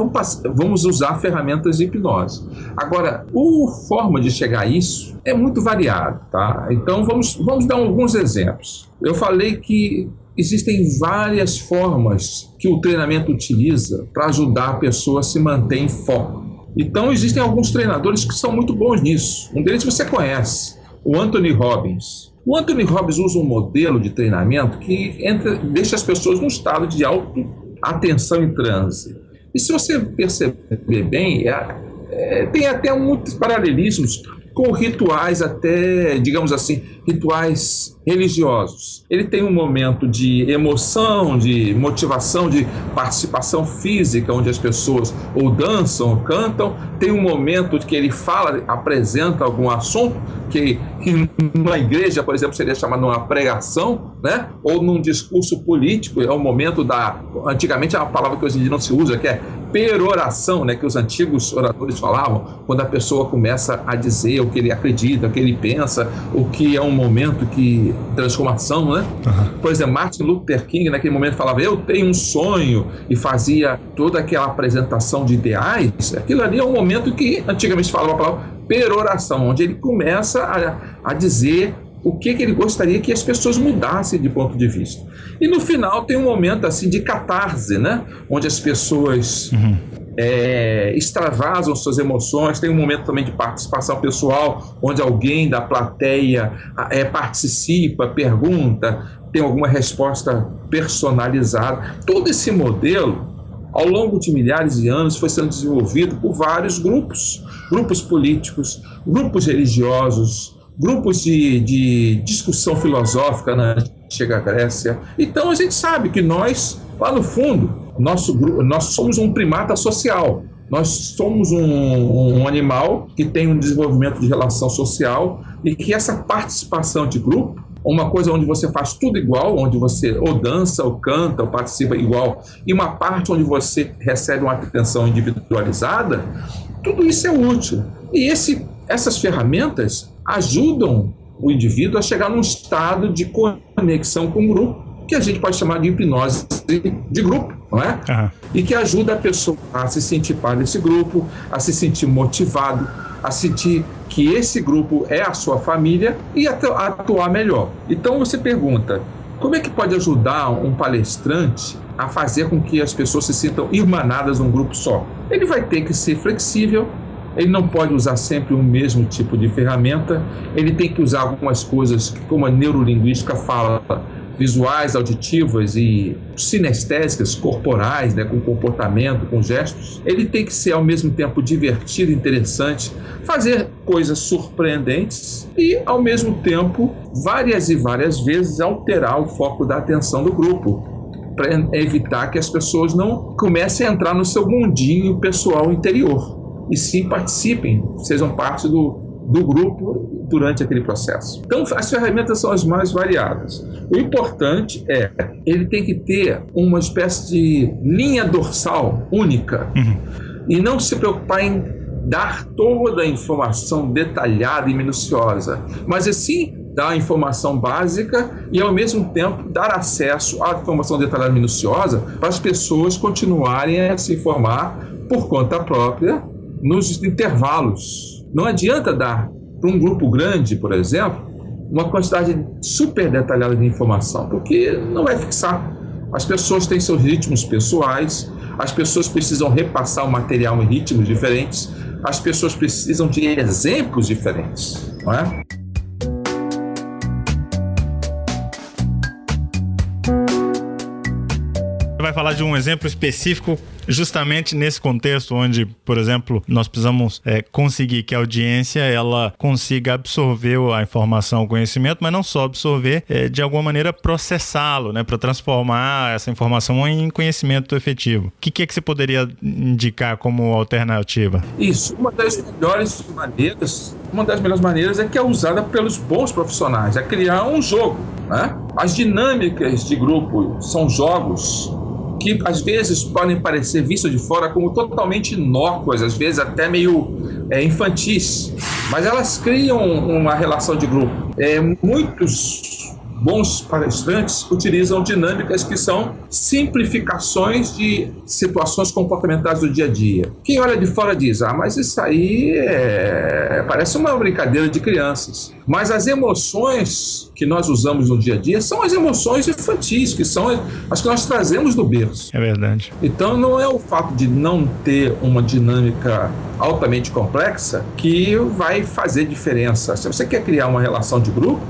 vamos usar ferramentas de hipnose. Agora, a forma de chegar a isso é muito variado, tá? Então vamos, vamos dar alguns exemplos. Eu falei que existem várias formas que o treinamento utiliza para ajudar a pessoa a se manter em foco. Então existem alguns treinadores que são muito bons nisso. Um deles você conhece, o Anthony Robbins. O Anthony Robbins usa um modelo de treinamento que entra, deixa as pessoas num estado de alta atenção em transe. E se você perceber bem, é, é, tem até muitos paralelismos com rituais até, digamos assim, rituais religiosos. Ele tem um momento de emoção, de motivação, de participação física, onde as pessoas ou dançam ou cantam. Tem um momento que ele fala, apresenta algum assunto, que, que numa igreja, por exemplo, seria chamado uma pregação, né? ou num discurso político, é o momento da. Antigamente é uma palavra que hoje em dia não se usa, que é peroração, né? que os antigos oradores falavam, quando a pessoa começa a dizer o que ele acredita, o que ele pensa, o que é um momento que transformação, né? Uhum. Por exemplo, Martin Luther King naquele momento falava eu tenho um sonho e fazia toda aquela apresentação de ideais. Aquilo ali é um momento que antigamente falava a palavra peroração, onde ele começa a, a dizer o que, que ele gostaria que as pessoas mudassem de ponto de vista. E no final tem um momento assim de catarse, né? Onde as pessoas uhum é, extravasam suas emoções. Tem um momento também de participação pessoal, onde alguém da plateia é, participa, pergunta, tem alguma resposta personalizada. Todo esse modelo, ao longo de milhares de anos, foi sendo desenvolvido por vários grupos grupos políticos, grupos religiosos, grupos de, de discussão filosófica na antiga Grécia. Então a gente sabe que nós, lá no fundo, nosso, nós somos um primata social. Nós somos um, um, animal que tem um desenvolvimento de relação social e que essa participação de grupo, uma coisa onde você faz tudo igual, onde você ou dança, ou canta, ou participa igual, e uma parte onde você recebe uma atenção individualizada, tudo isso é útil. E esse, essas ferramentas ajudam o indivíduo a chegar num estado de conexão com o grupo que a gente pode chamar de hipnose de grupo, não é? Uhum. E que ajuda a pessoa a se sentir parte desse grupo, a se sentir motivado, a sentir que esse grupo é a sua família e a atuar melhor. Então você pergunta, como é que pode ajudar um palestrante a fazer com que as pessoas se sintam irmanadas num grupo só? Ele vai ter que ser flexível, ele não pode usar sempre o mesmo tipo de ferramenta, ele tem que usar algumas coisas que, como a neurolinguística fala, visuais, auditivas e sinestésicas, corporais, né, com comportamento, com gestos, ele tem que ser ao mesmo tempo divertido, interessante, fazer coisas surpreendentes e ao mesmo tempo várias e várias vezes alterar o foco da atenção do grupo para evitar que as pessoas não comecem a entrar no seu mundinho pessoal interior e sim participem, sejam parte do, do grupo durante aquele processo. Então, as ferramentas são as mais variadas. O importante é, ele tem que ter uma espécie de linha dorsal única uhum. e não se preocupar em dar toda a informação detalhada e minuciosa, mas assim dar a informação básica e ao mesmo tempo dar acesso à informação detalhada e minuciosa para as pessoas continuarem a se informar por conta própria nos intervalos não adianta dar para um grupo grande, por exemplo, uma quantidade super detalhada de informação, porque não vai fixar. As pessoas têm seus ritmos pessoais, as pessoas precisam repassar o material em ritmos diferentes, as pessoas precisam de exemplos diferentes, não é? vai vai falar de um exemplo específico justamente nesse contexto onde, por exemplo, nós precisamos é, conseguir que a audiência ela consiga absorver a informação, o conhecimento, mas não só absorver, é, de alguma maneira processá-lo, né, para transformar essa informação em conhecimento efetivo. O que, que é que você poderia indicar como alternativa? Isso, uma das melhores maneiras, uma das melhores maneiras é que é usada pelos bons profissionais, é criar um jogo, né? As dinâmicas de grupo são jogos que às vezes podem parecer vistos de fora como totalmente inócuas, às vezes até meio é, infantis, mas elas criam uma relação de grupo. É, muitos bons palestrantes utilizam dinâmicas que são simplificações de situações comportamentais do dia a dia. Quem olha de fora diz: ah, mas isso aí é... parece uma brincadeira de crianças. Mas as emoções que nós usamos no dia a dia são as emoções infantis, que são as que nós trazemos do berço. É verdade. Então não é o fato de não ter uma dinâmica altamente complexa que vai fazer diferença. Se você quer criar uma relação de grupo,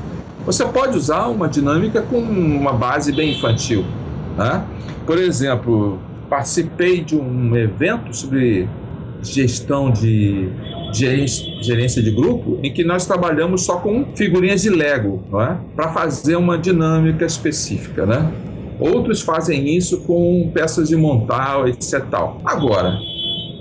você pode usar uma dinâmica com uma base bem infantil. Né? Por exemplo, participei de um evento sobre gestão de gerência de grupo em que nós trabalhamos só com figurinhas de Lego, é? para fazer uma dinâmica específica, né? Outros fazem isso com peças de montar, etc. Agora,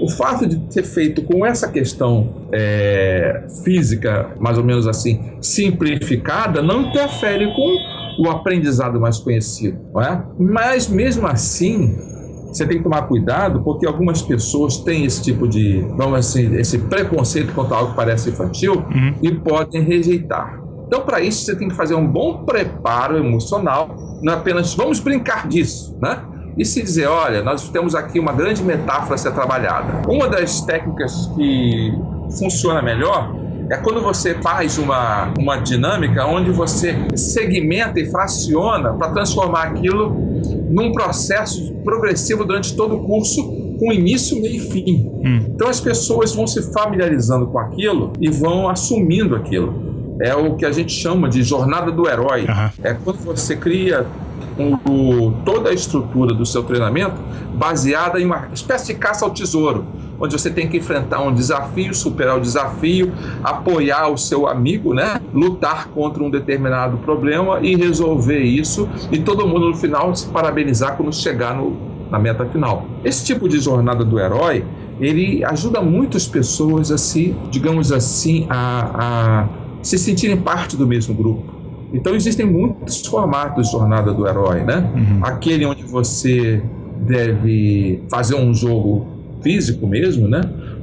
o fato de ter feito com essa questão é, física, mais ou menos assim, simplificada, não interfere com o aprendizado mais conhecido, não é? Mas mesmo assim, você tem que tomar cuidado, porque algumas pessoas têm esse tipo de, vamos assim, esse preconceito contra algo que parece infantil uhum. e podem rejeitar. Então, para isso, você tem que fazer um bom preparo emocional, não é apenas vamos brincar disso, né? E se dizer, olha, nós temos aqui uma grande metáfora a ser trabalhada. Uma das técnicas que funciona melhor é quando você faz uma, uma dinâmica onde você segmenta e fraciona para transformar aquilo num processo progressivo durante todo o curso, com início, meio e fim. Hum. Então as pessoas vão se familiarizando com aquilo e vão assumindo aquilo. É o que a gente chama de jornada do herói. Uhum. É quando você cria o, toda a estrutura do seu treinamento baseada em uma espécie de caça ao tesouro, onde você tem que enfrentar um desafio, superar o desafio, apoiar o seu amigo, né? lutar contra um determinado problema e resolver isso, e todo mundo no final se parabenizar quando chegar no, na meta final. Esse tipo de jornada do herói, ele ajuda muitas pessoas a se, digamos assim, a se sentirem parte do mesmo grupo. Então existem muitos formatos de jornada do herói, né? Uhum. Aquele onde você deve fazer um jogo físico mesmo, né?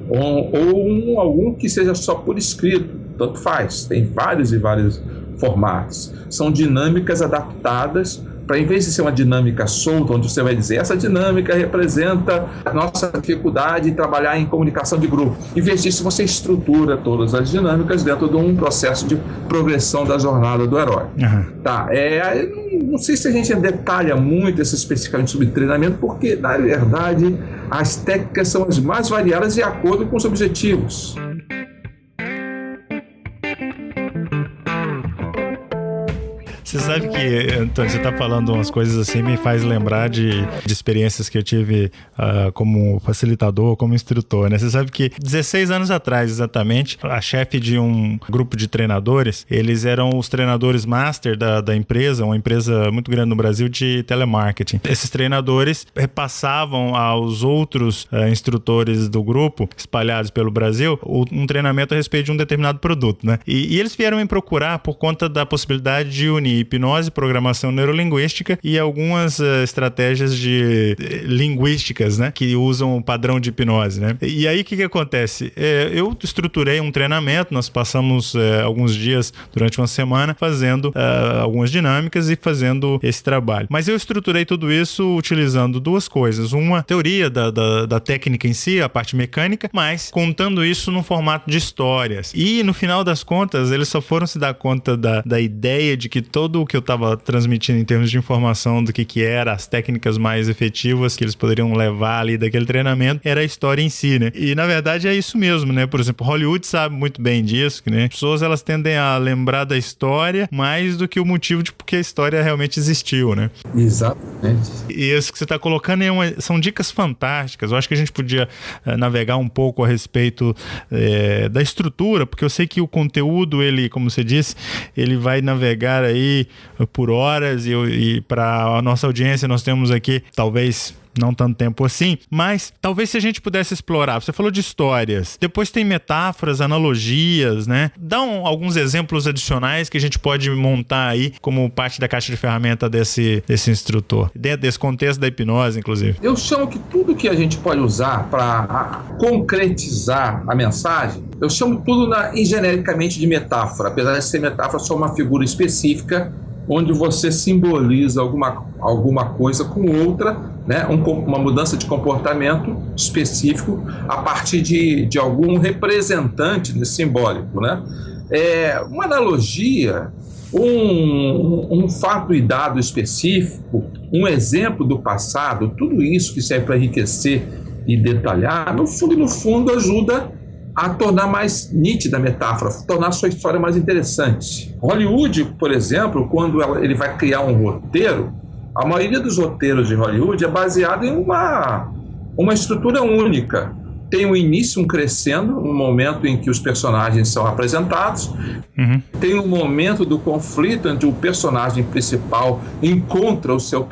Ou, ou um, algum que seja só por escrito, tanto faz. Tem vários e vários formatos. São dinâmicas adaptadas para em vez de ser uma dinâmica solta, onde você vai dizer essa dinâmica representa a nossa dificuldade em trabalhar em comunicação de grupo. Em vez disso, você estrutura todas as dinâmicas dentro de um processo de progressão da jornada do herói. Uhum. Tá, é, não sei se a gente detalha muito esse especificamente sobre treinamento, porque na verdade as técnicas são as mais variadas de acordo com os objetivos. Você sabe que, Antônio, você está falando umas coisas assim, me faz lembrar de, de experiências que eu tive uh, como facilitador, como instrutor, né? Você sabe que 16 anos atrás, exatamente, a chefe de um grupo de treinadores, eles eram os treinadores master da, da empresa, uma empresa muito grande no Brasil de telemarketing. Esses treinadores repassavam aos outros uh, instrutores do grupo, espalhados pelo Brasil, um treinamento a respeito de um determinado produto, né? E, e eles vieram me procurar por conta da possibilidade de unir hipnose, programação neurolinguística e algumas uh, estratégias de uh, linguísticas, né? Que usam o padrão de hipnose, né? E aí o que, que acontece? É, eu estruturei um treinamento, nós passamos é, alguns dias durante uma semana fazendo uh, algumas dinâmicas e fazendo esse trabalho. Mas eu estruturei tudo isso utilizando duas coisas. Uma teoria da, da, da técnica em si, a parte mecânica, mas contando isso no formato de histórias. E no final das contas, eles só foram se dar conta da, da ideia de que todo tudo o que eu estava transmitindo em termos de informação do que, que era, as técnicas mais efetivas que eles poderiam levar ali daquele treinamento, era a história em si, né? E na verdade é isso mesmo, né? Por exemplo, Hollywood sabe muito bem disso, né? As pessoas elas tendem a lembrar da história mais do que o motivo de por porque a história realmente existiu, né? Exatamente. E isso que você está colocando é uma, são dicas fantásticas. Eu acho que a gente podia uh, navegar um pouco a respeito uh, da estrutura, porque eu sei que o conteúdo, ele, como você disse, ele vai navegar aí por horas e, e para a nossa audiência nós temos aqui talvez não tanto tempo assim, mas talvez se a gente pudesse explorar. Você falou de histórias, depois tem metáforas, analogias, né? Dá um, alguns exemplos adicionais que a gente pode montar aí como parte da caixa de ferramenta desse, desse instrutor, dentro desse contexto da hipnose, inclusive. Eu chamo que tudo que a gente pode usar para concretizar a mensagem, eu chamo tudo na, genericamente de metáfora, apesar de ser metáfora só uma figura específica onde você simboliza alguma, alguma coisa com outra, né? Um, uma mudança de comportamento específico a partir de, de algum representante simbólico. Né? É, uma analogia, um, um fato e dado específico, um exemplo do passado, tudo isso que serve para enriquecer e detalhar, no fundo, no fundo ajuda a tornar mais nítida a metáfora, tornar a sua história mais interessante. Hollywood, por exemplo, quando ele vai criar um roteiro, a maioria dos roteiros de Hollywood é baseado em uma, uma estrutura única tem um início, um crescendo, um momento em que os personagens são apresentados, uhum. tem um momento do conflito onde o personagem principal encontra o seu,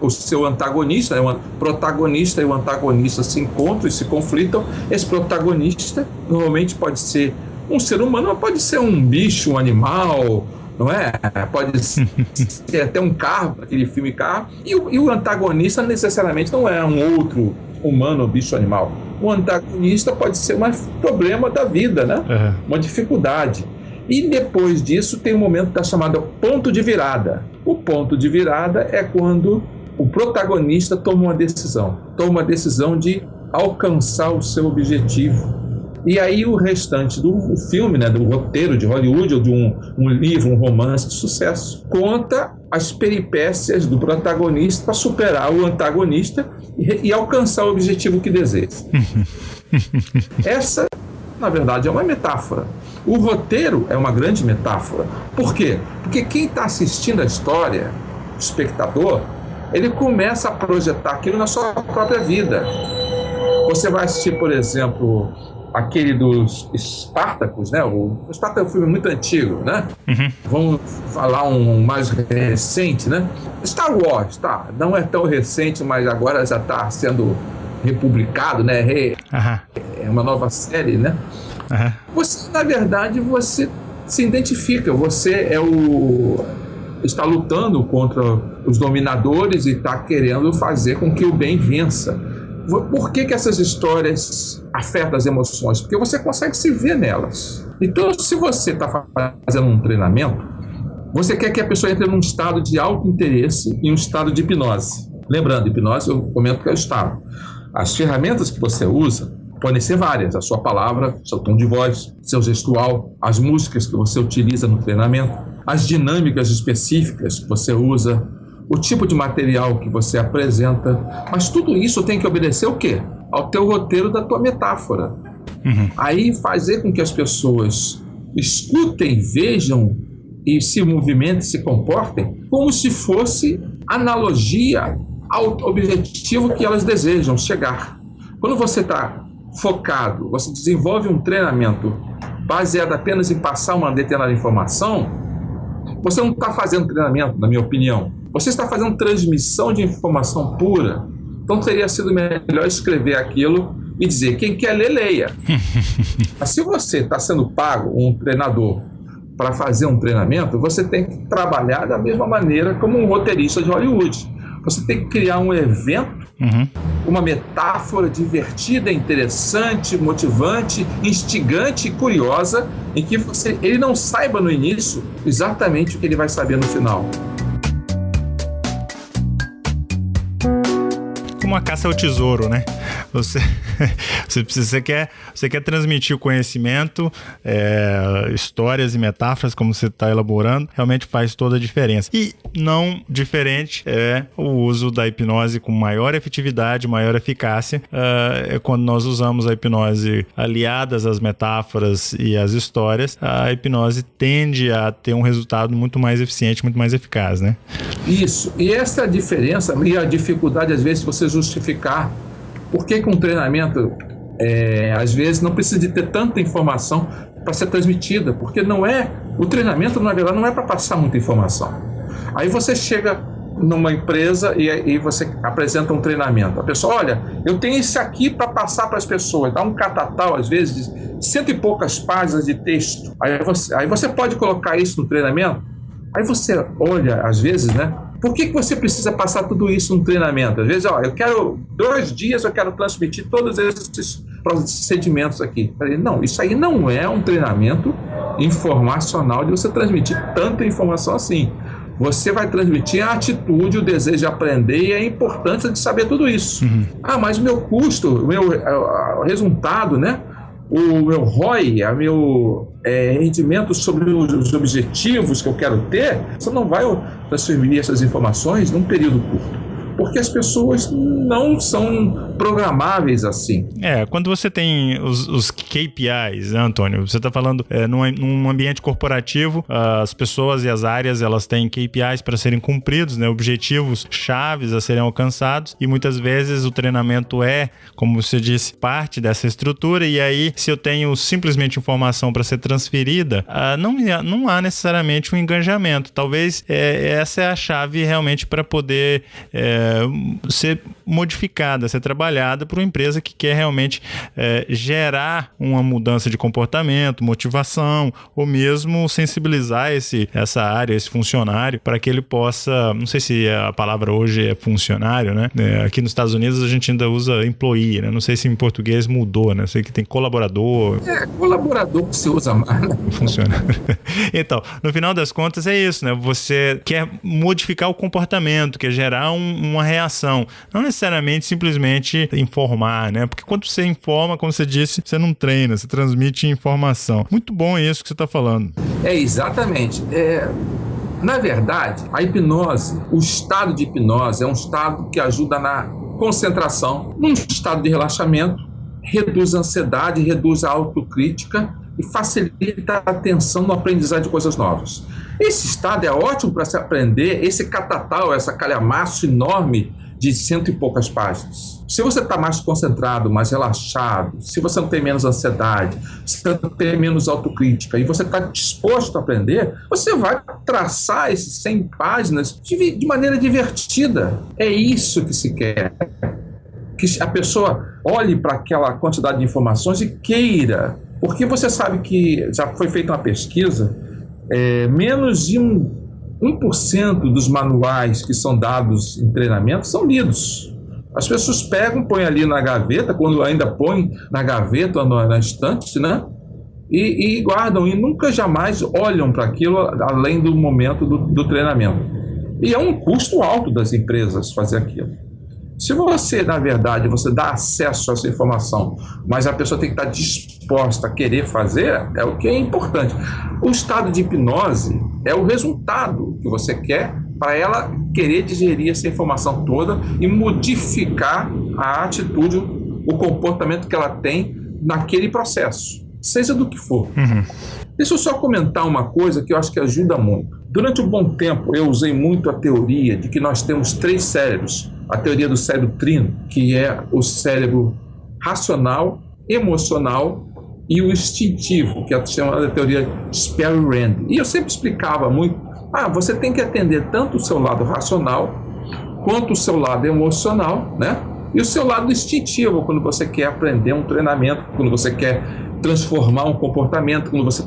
o seu antagonista, né? o protagonista e o antagonista se encontram e se conflitam. Esse protagonista normalmente pode ser um ser humano, mas pode ser um bicho, um animal, não é? Pode ser até um carro, aquele filme carro. E o, e o antagonista necessariamente não é um outro humano, bicho, animal. O antagonista pode ser um problema da vida, né? Uhum. Uma dificuldade. E depois disso tem um momento da chamada ponto de virada. O ponto de virada é quando o protagonista toma uma decisão, toma uma decisão de alcançar o seu objetivo. E aí o restante do filme, né, do roteiro de Hollywood ou de um, um livro, um romance de sucesso, conta as peripécias do protagonista para superar o antagonista e, e alcançar o objetivo que deseja. Essa, na verdade, é uma metáfora. O roteiro é uma grande metáfora. Por quê? Porque quem está assistindo a história, o espectador, ele começa a projetar aquilo na sua própria vida. Você vai assistir, por exemplo, aquele dos Espartacos, né? O, o Espartacus é um filme muito antigo, né? Uhum. Vamos falar um mais recente, né? Star Wars, tá? Não é tão recente, mas agora já está sendo republicado, né? Re... Uhum. É uma nova série, né? Uhum. Você, na verdade, você se identifica. Você é o está lutando contra os dominadores e está querendo fazer com que o bem vença. Por que, que essas histórias afetam as emoções? Porque você consegue se ver nelas. Então, se você está fazendo um treinamento, você quer que a pessoa entre num estado de alto interesse e um estado de hipnose. Lembrando, hipnose eu comento que é o estado. As ferramentas que você usa podem ser várias: a sua palavra, seu tom de voz, seu gestual, as músicas que você utiliza no treinamento, as dinâmicas específicas que você usa, o tipo de material que você apresenta, mas tudo isso tem que obedecer o quê? Ao teu roteiro da tua metáfora. Uhum. Aí fazer com que as pessoas escutem, vejam e se movimentem, se comportem como se fosse analogia ao objetivo que elas desejam chegar. Quando você está focado, você desenvolve um treinamento baseado apenas em passar uma determinada informação, você não está fazendo treinamento, na minha opinião. Você está fazendo transmissão de informação pura. Então teria sido melhor escrever aquilo e dizer: quem quer ler, leia. Mas se você está sendo pago, um treinador, para fazer um treinamento, você tem que trabalhar da mesma maneira como um roteirista de Hollywood. Você tem que criar um evento, uhum. uma metáfora divertida, interessante, motivante, instigante e curiosa, em que você, ele não saiba no início exatamente o que ele vai saber no final. Uma caça ao tesouro, né? Você, você, precisa, você, quer, você quer transmitir o conhecimento, é, histórias e metáforas, como você está elaborando, realmente faz toda a diferença. E não diferente é o uso da hipnose com maior efetividade, maior eficácia, uh, é quando nós usamos a hipnose aliadas às metáforas e às histórias, a hipnose tende a ter um resultado muito mais eficiente, muito mais eficaz, né? Isso. E essa diferença e a dificuldade, às vezes, de você justificar por que com um treinamento, é, às vezes, não precisa de ter tanta informação para ser transmitida, porque não é. O treinamento, na verdade, não é para passar muita informação. Aí você chega numa empresa e, e, você apresenta um treinamento. A pessoa, olha, eu tenho isso aqui para passar para as pessoas. Dá um catatal, às vezes, de cento e poucas páginas de texto. Aí você, aí você pode colocar isso no treinamento. Aí você olha, às vezes, né? Por que, que você precisa passar tudo isso no treinamento? Às vezes, ó, eu quero dois dias, eu quero transmitir todos esses procedimentos aqui. Não, isso aí não é um treinamento informacional de você transmitir tanta informação assim. Você vai transmitir a atitude, o desejo de aprender e a importância de saber tudo isso. Uhum. Ah, mas o meu custo, o meu o resultado, né? o meu ROI, o meu é, rendimento sobre os objetivos que eu quero ter, você não vai transferir essas informações num período curto porque as pessoas não são programáveis assim. É, quando você tem os, os KPIs, né, Antônio? Você está falando é, num, num, ambiente corporativo, as pessoas e as áreas elas têm KPIs para serem cumpridos, né? Objetivos chaves a serem alcançados e muitas vezes o treinamento é, como você disse, parte dessa estrutura e aí se eu tenho simplesmente informação para ser transferida, uh, não, não há necessariamente um engajamento. Talvez é, essa é a chave realmente para poder é, ser modificada, ser trabalhada por uma empresa que quer realmente é, gerar uma mudança de comportamento, motivação, ou mesmo sensibilizar esse, essa área, esse funcionário, para que ele possa, não sei se a palavra hoje é funcionário, né? É, aqui nos Estados Unidos a gente ainda usa employee, né? Não sei se em português mudou, né? Sei que tem colaborador. É, colaborador que se usa mais. Né? Funciona. então, no final das contas é isso, né? Você quer modificar o comportamento, quer gerar um, uma reação. Não necessariamente simplesmente informar, né? Porque quando você informa, como você disse, você não treina, você transmite informação. Muito bom isso que você está falando. É, exatamente. É... Na verdade, a hipnose, o estado de hipnose é um estado que ajuda na concentração, num estado de relaxamento, reduz a ansiedade, reduz a autocrítica e facilita a atenção no aprendizado de coisas novas. Esse estado é ótimo para se aprender esse catatal, essa calhamaço enorme de cento e poucas páginas. Se você está mais concentrado, mais relaxado, se você não tem menos ansiedade, se você não tem menos autocrítica e você está disposto a aprender, você vai traçar esses 100 páginas de, de maneira divertida. É isso que se quer. Que a pessoa olhe para aquela quantidade de informações e queira. Porque você sabe que já foi feita uma pesquisa é, menos de um 1% dos manuais que são dados em treinamento são lidos. As pessoas pegam, põem ali na gaveta, quando ainda põem na gaveta ou na estante, né? E, e, guardam e nunca jamais olham para aquilo além do momento do, do treinamento. E é um custo alto das empresas fazer aquilo. Se você, na verdade, você dá acesso a essa informação, mas a pessoa tem que estar disposta a querer fazer, é o que é importante. O estado de hipnose é o resultado que você quer para ela querer digerir essa informação toda e modificar a atitude, o comportamento que ela tem naquele processo, seja do que for. Uhum. Deixa eu só comentar uma coisa que eu acho que ajuda muito. Durante um bom tempo, eu usei muito a teoria de que nós temos três cérebros a teoria do cérebro trino, que é o cérebro racional, emocional e o instintivo, que é chamada teoria Sperry-Rand. E eu sempre explicava muito, ah, você tem que atender tanto o seu lado racional quanto o seu lado emocional, né? E o seu lado instintivo, quando você quer aprender um treinamento, quando você quer transformar um comportamento, quando você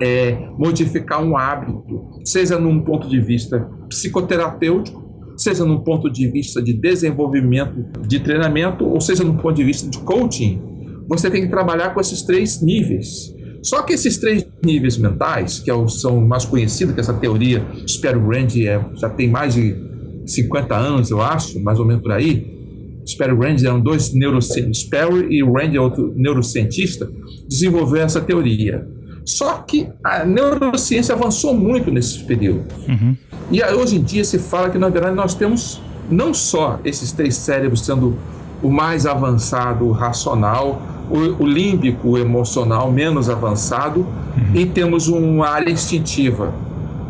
é, modificar um hábito, seja num ponto de vista psicoterapêutico seja no ponto de vista de desenvolvimento de treinamento, ou seja no ponto de vista de coaching, você tem que trabalhar com esses três níveis. Só que esses três níveis mentais, que é são mais conhecidos, que essa teoria, espero grande, é, já tem mais de 50 anos, eu acho, mais ou menos por aí, Sperry Rand eram dois neurocientistas, Sperry e Rand, outro neurocientista, desenvolveu essa teoria. Só que a neurociência avançou muito nesse período. Uhum. E hoje em dia se fala que, na verdade, nós temos não só esses três cérebros sendo o mais avançado, o racional, o, o límbico, o emocional menos avançado, uhum. e temos uma área instintiva.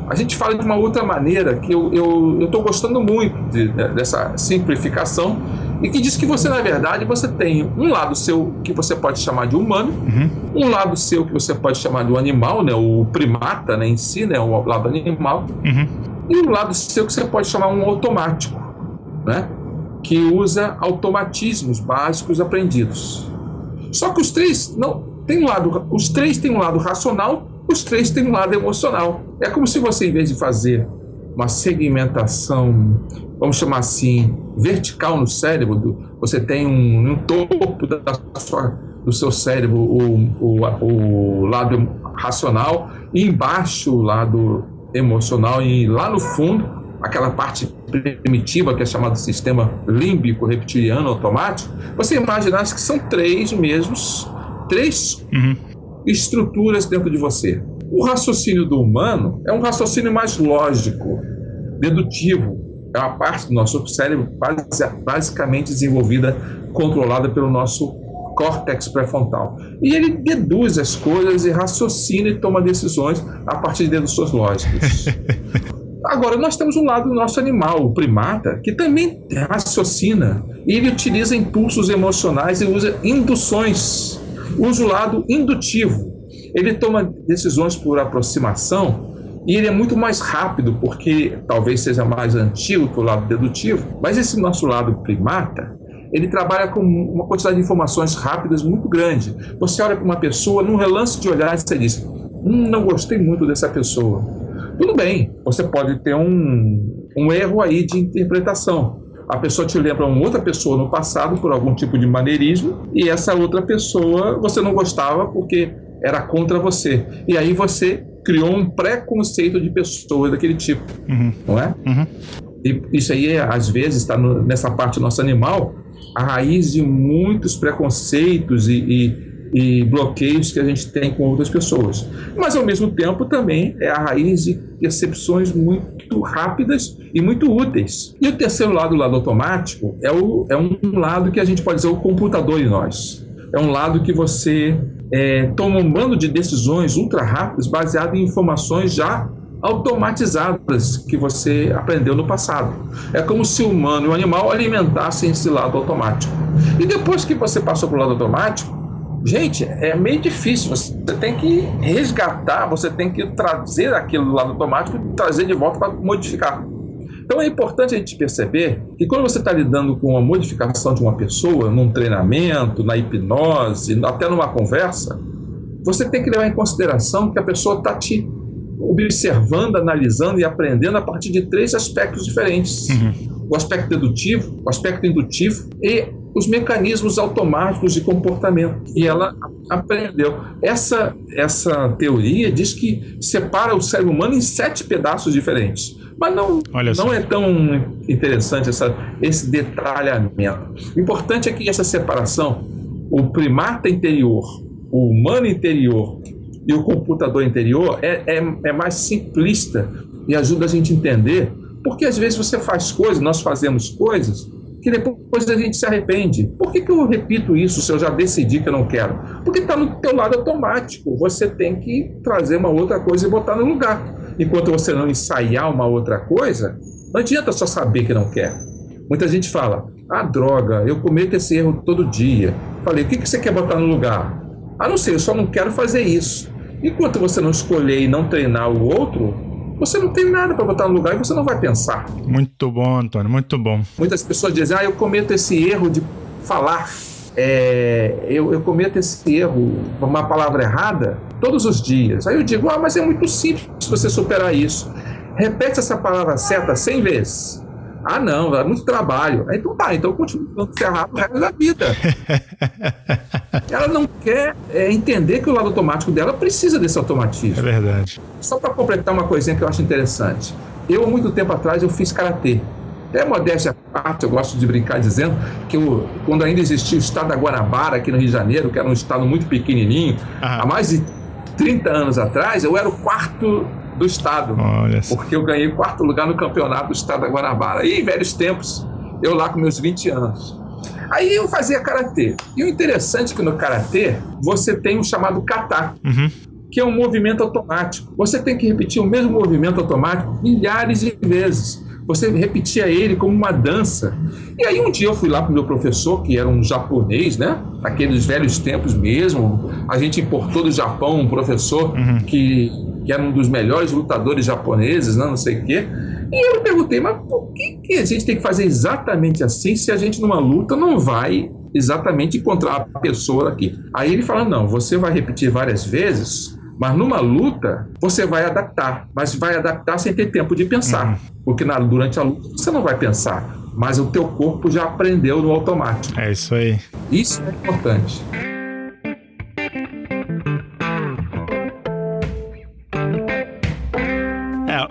A gente fala de uma outra maneira que eu estou gostando muito de, de, dessa simplificação e que diz que você, na verdade, você tem um lado seu que você pode chamar de humano, uhum. um lado seu que você pode chamar de um animal, né, o primata né, em si, né, o lado animal, uhum. E um lado seu que você pode chamar um automático, né, que usa automatismos básicos aprendidos. Só que os três não tem um lado, os três têm um lado racional, os três têm um lado emocional. É como se você, em vez de fazer uma segmentação, vamos chamar assim, vertical no cérebro, você tem um, um topo da sua, do seu cérebro o, o, o lado racional e embaixo o lado emocional e lá no fundo aquela parte primitiva que é chamada sistema límbico reptiliano automático, você imaginasse que são três mesmos, três uhum. estruturas dentro de você. O raciocínio do humano é um raciocínio mais lógico, dedutivo. É uma parte do nosso cérebro basicamente desenvolvida, controlada pelo nosso córtex pré-frontal. E ele deduz as coisas e raciocina e toma decisões a partir de deduções lógicas. Agora, nós temos um lado do nosso animal, o primata, que também raciocina. E ele utiliza impulsos emocionais e usa induções. Usa o lado indutivo. Ele toma decisões por aproximação e ele é muito mais rápido, porque talvez seja mais antigo que o lado dedutivo. Mas esse nosso lado primata, ele trabalha com uma quantidade de informações rápidas muito grande. Você olha para uma pessoa, num relance de olhar, você diz: hum, não gostei muito dessa pessoa tudo bem, você pode ter um, um erro aí de interpretação. A pessoa te lembra uma outra pessoa no passado por algum tipo de maneirismo e essa outra pessoa você não gostava porque era contra você. E aí você criou um preconceito de pessoas daquele tipo, uhum. não é? Uhum. E isso aí, às vezes, está nessa parte do nosso animal, a raiz de muitos preconceitos e, e e bloqueios que a gente tem com outras pessoas. Mas, ao mesmo tempo, também é a raiz de percepções muito rápidas e muito úteis. E o terceiro lado, o lado automático, é, o, é um lado que a gente pode dizer o computador em nós. É um lado que você é, toma um bando de decisões ultra rápidas baseado em informações já automatizadas que você aprendeu no passado. É como se o humano e o animal alimentassem esse lado automático. E depois que você passou para o lado automático, Gente, é meio difícil. Você tem que resgatar, você tem que trazer aquilo do lado automático e trazer de volta para modificar. Então é importante a gente perceber que quando você está lidando com a modificação de uma pessoa, num treinamento, na hipnose, até numa conversa, você tem que levar em consideração que a pessoa está te observando, analisando e aprendendo a partir de três aspectos diferentes. Uhum. O aspecto dedutivo, o aspecto indutivo e os mecanismos automáticos de comportamento. E ela aprendeu. Essa, essa teoria diz que separa o cérebro humano em sete pedaços diferentes. Mas não, não é tão interessante essa, esse detalhamento. O importante é que essa separação, o primata interior, o humano interior e o computador interior, é, é, é mais simplista e ajuda a gente a entender porque às vezes você faz coisas, nós fazemos coisas que depois a gente se arrepende. Por que, que eu repito isso se eu já decidi que eu não quero? Porque está no teu lado automático. Você tem que trazer uma outra coisa e botar no lugar. Enquanto você não ensaiar uma outra coisa, não adianta só saber que não quer. Muita gente fala, ah, droga, eu cometo esse erro todo dia. Falei, o que, que você quer botar no lugar? Ah, não sei, eu só não quero fazer isso. Enquanto você não escolher e não treinar o outro, você não tem nada para botar no lugar e você não vai pensar. Muito bom, Antônio, muito bom. Muitas pessoas dizem, ah, eu cometo esse erro de falar. É, eu, eu, cometo esse erro, uma palavra errada, todos os dias. Aí eu digo, ah, mas é muito simples você superar isso. Repete essa palavra certa 100 vezes. Ah, não, é muito trabalho. Então tá, então continua falando errado o resto da vida. ela não quer é, entender que o lado automático dela precisa desse automatismo. É verdade. Só para completar uma coisinha que eu acho interessante. Eu, muito tempo atrás, eu fiz karatê. É modéstia parte, eu gosto de brincar dizendo que eu, quando ainda existia o estado da Guanabara aqui no Rio de Janeiro, que era um estado muito pequenininho, há mais de 30 anos atrás, eu era o quarto do estado, porque eu ganhei quarto lugar no campeonato do estado da Guanabara. E em velhos tempos, eu lá com meus 20 anos. Aí eu fazia karatê. E o interessante é que no karatê você tem o chamado kata. Uhum que é um movimento automático. Você tem que repetir o mesmo movimento automático milhares de vezes. Você repetia ele como uma dança. E aí um dia eu fui lá para o meu professor, que era um japonês, né? Aqueles velhos tempos mesmo. A gente importou do Japão um professor uhum. que, que era um dos melhores lutadores japoneses, né? não sei o quê. E eu perguntei, mas por que, que a gente tem que fazer exatamente assim se a gente numa luta não vai exatamente encontrar a pessoa aqui? Aí ele fala, não, você vai repetir várias vezes mas numa luta, você vai adaptar, mas vai adaptar sem ter tempo de pensar. Uhum. Porque na, durante a luta você não vai pensar, mas o teu corpo já aprendeu no automático. É isso aí. Isso é importante.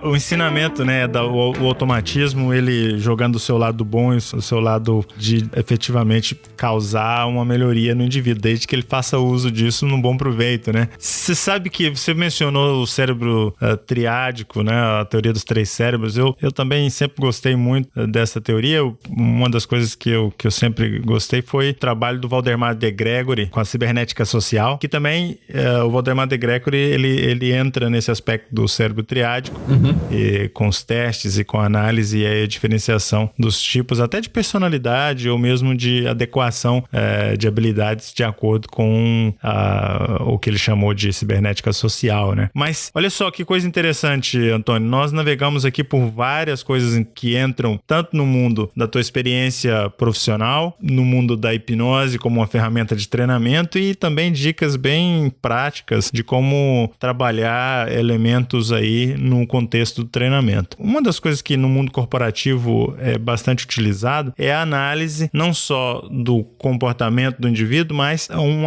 O ensinamento, né, da, o, o, automatismo, ele jogando o seu lado bom e o seu lado de efetivamente causar uma melhoria no indivíduo, desde que ele faça uso disso no bom proveito, né? Você sabe que você mencionou o cérebro uh, triádico, né, a teoria dos três cérebros. Eu, eu também sempre gostei muito uh, dessa teoria. Uma das coisas que eu, que eu sempre gostei foi o trabalho do Valdemar de Gregory com a cibernética social, que também uh, o Valdemar de Gregory ele, ele entra nesse aspecto do cérebro triádico. Uhum e, com os testes e com a análise e a diferenciação dos tipos, até de personalidade ou mesmo de adequação é, de habilidades de acordo com a, o que ele chamou de cibernética social, né? Mas olha só que coisa interessante, Antônio. Nós navegamos aqui por várias coisas que entram tanto no mundo da tua experiência profissional, no mundo da hipnose como uma ferramenta de treinamento e também dicas bem práticas de como trabalhar elementos aí no contexto do treinamento. Uma das coisas que no mundo corporativo é bastante utilizado é a análise não só do comportamento do indivíduo, mas um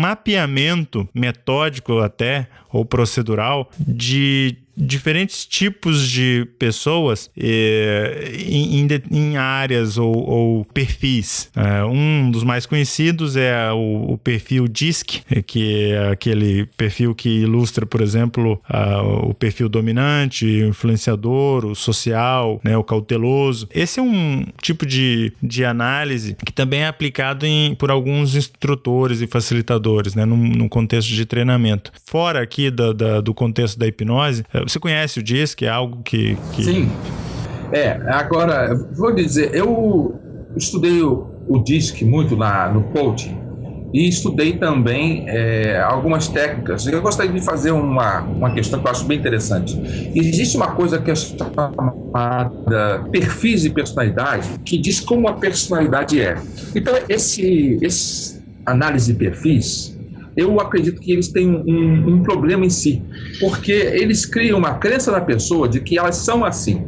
mapeamento metódico até ou procedural de diferentes tipos de pessoas eh, em, em, áreas ou, ou perfis. É, um dos mais conhecidos é o, o, perfil DISC, que é aquele perfil que ilustra, por exemplo, o perfil dominante, o influenciador, o social, né, o cauteloso. Esse é um tipo de, de análise que também é aplicado em, por alguns instrutores e facilitadores, né, no, no contexto de treinamento. Fora aqui da, da, do contexto da hipnose, você conhece o DISC? É algo que, que... Sim. É, agora, vou dizer, eu estudei o, o DISC muito na, no coaching e estudei também é, algumas técnicas. Eu gostaria de fazer uma, uma questão que eu acho bem interessante. Existe uma coisa que é chamada perfis de personalidade, que diz como a personalidade é. Então, esse, esse análise de perfis eu acredito que eles têm um, um, problema em si, porque eles criam uma crença na pessoa de que elas são assim.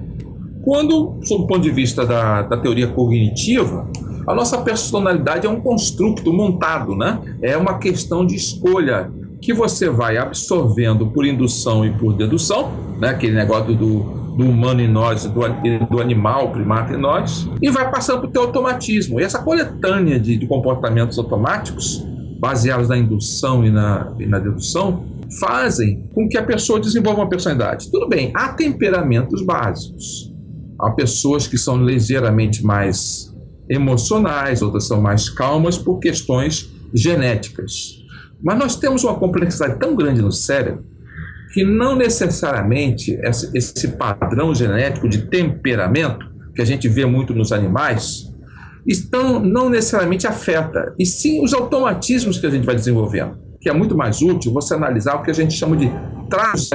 Quando, sob o ponto de vista da, da teoria cognitiva, a nossa personalidade é um construto montado, né? É uma questão de escolha que você vai absorvendo por indução e por dedução, né? Aquele negócio do, do humano em nós, do, do animal, primata em nós, e vai passando para o teu automatismo. E essa coletânea de, de comportamentos automáticos baseados na indução e na, e na dedução, fazem com que a pessoa desenvolva uma personalidade. Tudo bem, há temperamentos básicos. Há pessoas que são ligeiramente mais emocionais, outras são mais calmas por questões genéticas. Mas nós temos uma complexidade tão grande no cérebro que não necessariamente esse padrão genético de temperamento, que a gente vê muito nos animais, estão, não necessariamente afeta, e sim os automatismos que a gente vai desenvolvendo, que é muito mais útil você analisar o que a gente chama de traços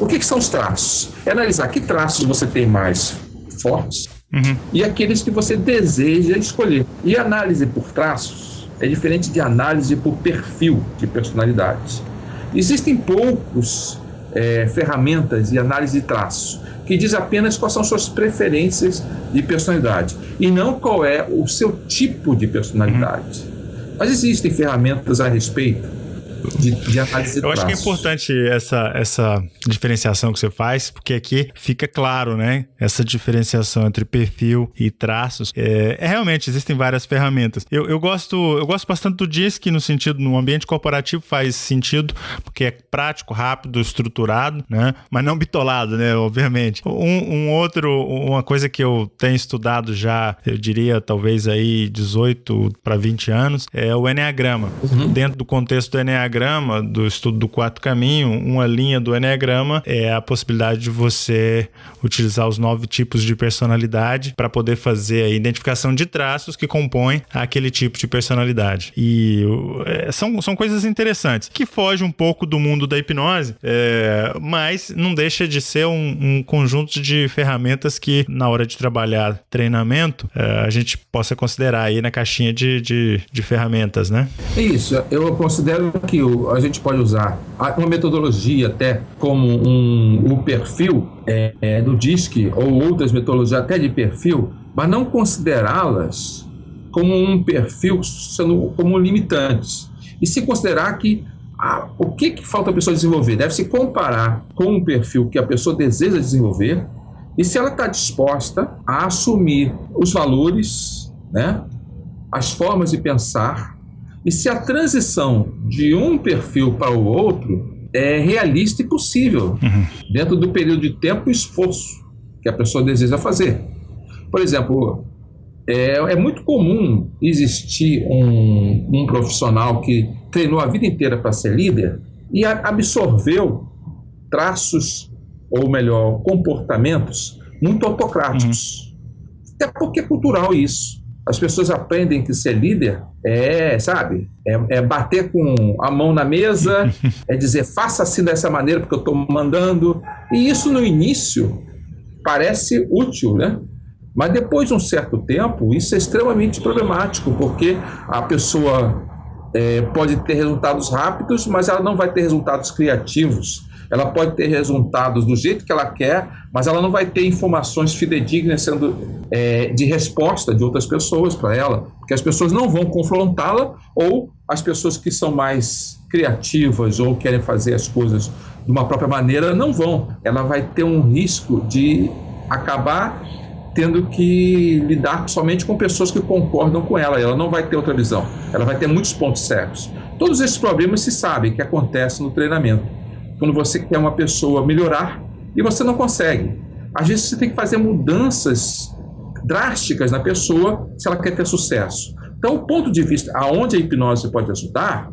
O que, que são os traços? É analisar que traços você tem mais fortes uhum. e aqueles que você deseja escolher. E análise por traços é diferente de análise por perfil de personalidade. Existem poucos é, ferramentas de análise de traços que diz apenas quais são suas preferências de personalidade e não qual é o seu tipo de personalidade. Mas existem ferramentas a respeito. De, de análise Eu acho que é importante essa, essa diferenciação que você faz, porque aqui fica claro, né? Essa diferenciação entre perfil e traços. É, é realmente, existem várias ferramentas. Eu, eu, gosto, eu gosto bastante do DISC no sentido, no ambiente corporativo faz sentido, porque é prático, rápido, estruturado, né? Mas não bitolado, né? Obviamente. Um, um outro, uma coisa que eu tenho estudado já, eu diria talvez aí 18 para 20 anos, é o Enneagrama. Uhum. Dentro do contexto do Enneagrama, do estudo do quarto caminho, uma linha do Enneagrama é a possibilidade de você utilizar os nove tipos de personalidade para poder fazer a identificação de traços que compõem aquele tipo de personalidade. E é, são, são coisas interessantes, que foge um pouco do mundo da hipnose, é, mas não deixa de ser um, um, conjunto de ferramentas que, na hora de trabalhar treinamento, é, a gente possa considerar aí na caixinha de, de, de ferramentas, né? Isso, eu considero que a gente pode usar uma metodologia até como um, um perfil é, é, do DISC ou outras metodologias até de perfil, mas não considerá-las como um perfil sendo como limitantes. E se considerar que ah, o que, que falta a pessoa desenvolver? Deve se comparar com um perfil que a pessoa deseja desenvolver e se ela está disposta a assumir os valores, né, as formas de pensar, e se a transição de um perfil para o outro é realista e possível, uhum. dentro do período de tempo e esforço que a pessoa deseja fazer. Por exemplo, é, é muito comum existir um, um profissional que treinou a vida inteira para ser líder e absorveu traços, ou melhor, comportamentos muito autocráticos. Uhum. Até porque é cultural isso. As pessoas aprendem que ser líder é, sabe, é, é bater com a mão na mesa, é dizer faça assim dessa maneira porque eu estou mandando. E isso no início parece útil, né? Mas depois de um certo tempo, isso é extremamente problemático, porque a pessoa é, pode ter resultados rápidos, mas ela não vai ter resultados criativos. Ela pode ter resultados do jeito que ela quer, mas ela não vai ter informações fidedignas sendo é, de resposta de outras pessoas para ela, porque as pessoas não vão confrontá-la ou as pessoas que são mais criativas ou querem fazer as coisas de uma própria maneira não vão. Ela vai ter um risco de acabar tendo que lidar somente com pessoas que concordam com ela. Ela não vai ter outra visão. Ela vai ter muitos pontos cegos. Todos esses problemas se sabem que acontecem no treinamento. Quando você quer uma pessoa melhorar e você não consegue. Às vezes você tem que fazer mudanças drásticas na pessoa se ela quer ter sucesso. Então, o ponto de vista aonde a hipnose pode ajudar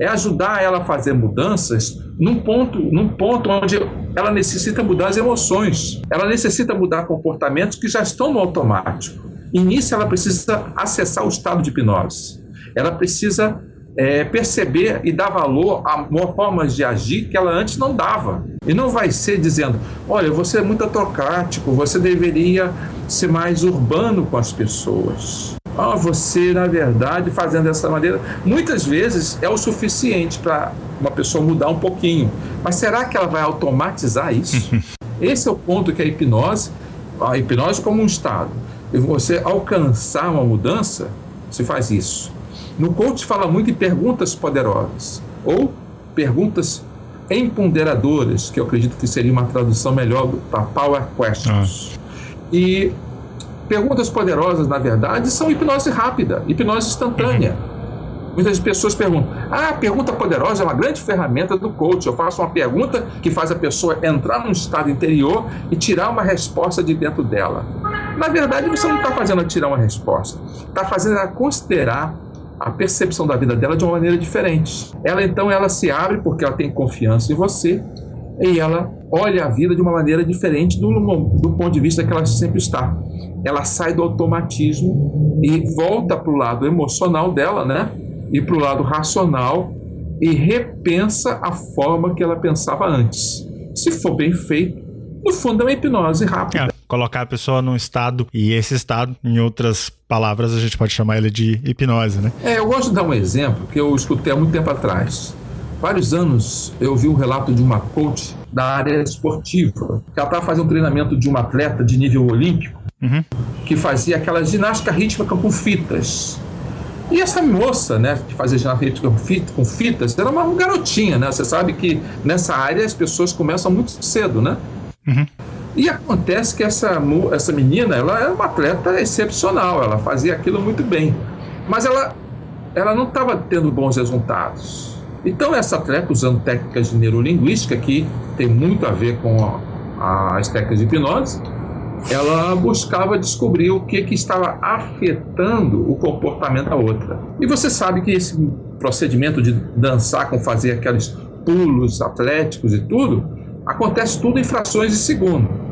é ajudar ela a fazer mudanças num ponto, num ponto onde ela necessita mudar as emoções, ela necessita mudar comportamentos que já estão no automático. E nisso ela precisa acessar o estado de hipnose. Ela precisa é, perceber e dar valor a formas de agir que ela antes não dava. E não vai ser dizendo, olha, você é muito autocrático, você deveria ser mais urbano com as pessoas oh, você, na verdade, fazendo dessa maneira, muitas vezes é o suficiente para uma pessoa mudar um pouquinho. Mas será que ela vai automatizar isso? Esse é o ponto que a hipnose, a hipnose como um estado, e você alcançar uma mudança, se faz isso. No coach fala muito em perguntas poderosas ou perguntas empoderadoras, que eu acredito que seria uma tradução melhor para power questions. Ah. E Perguntas poderosas, na verdade, são hipnose rápida, hipnose instantânea. Muitas pessoas perguntam: ah, a pergunta poderosa é uma grande ferramenta do coach. Eu faço uma pergunta que faz a pessoa entrar num estado interior e tirar uma resposta de dentro dela. Na verdade, você não está fazendo tirar uma resposta, está fazendo ela considerar a percepção da vida dela de uma maneira diferente. Ela então ela se abre porque ela tem confiança em você e ela olha a vida de uma maneira diferente do, do ponto de vista que ela sempre está. Ela sai do automatismo e volta para o lado emocional dela, né? E para o lado racional e repensa a forma que ela pensava antes. Se for bem feito, no fundo é uma hipnose rápida. Colocar a pessoa num estado, e esse estado, em outras palavras, a gente pode chamar ele de hipnose, né? É, eu gosto de dar um exemplo que eu escutei há muito tempo atrás vários anos eu vi um relato de uma coach da área esportiva, que ela estava fazendo um treinamento de um atleta de nível olímpico, uhum. que fazia aquela ginástica rítmica com fitas. E essa moça, né, que fazia ginástica com fitas, era uma garotinha, né? Você sabe que nessa área as pessoas começam muito cedo, né? Uhum. E acontece que essa, essa menina, ela era uma atleta excepcional, ela fazia aquilo muito bem. Mas ela, ela não estava tendo bons resultados. Então essa atleta, usando técnicas de neurolinguística, que tem muito a ver com a, as técnicas de hipnose, ela buscava descobrir o que, que estava afetando o comportamento da outra. E você sabe que esse procedimento de dançar com fazer aqueles pulos atléticos e tudo, acontece tudo em frações de segundo.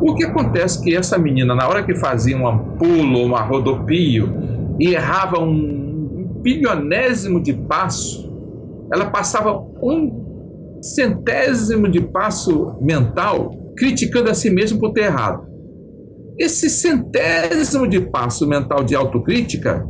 O que acontece é que essa menina, na hora que fazia um pulo, um rodopio, e errava um bilionésimo de passo, ela passava um centésimo de passo mental criticando a si mesmo por ter errado. Esse centésimo de passo mental de autocrítica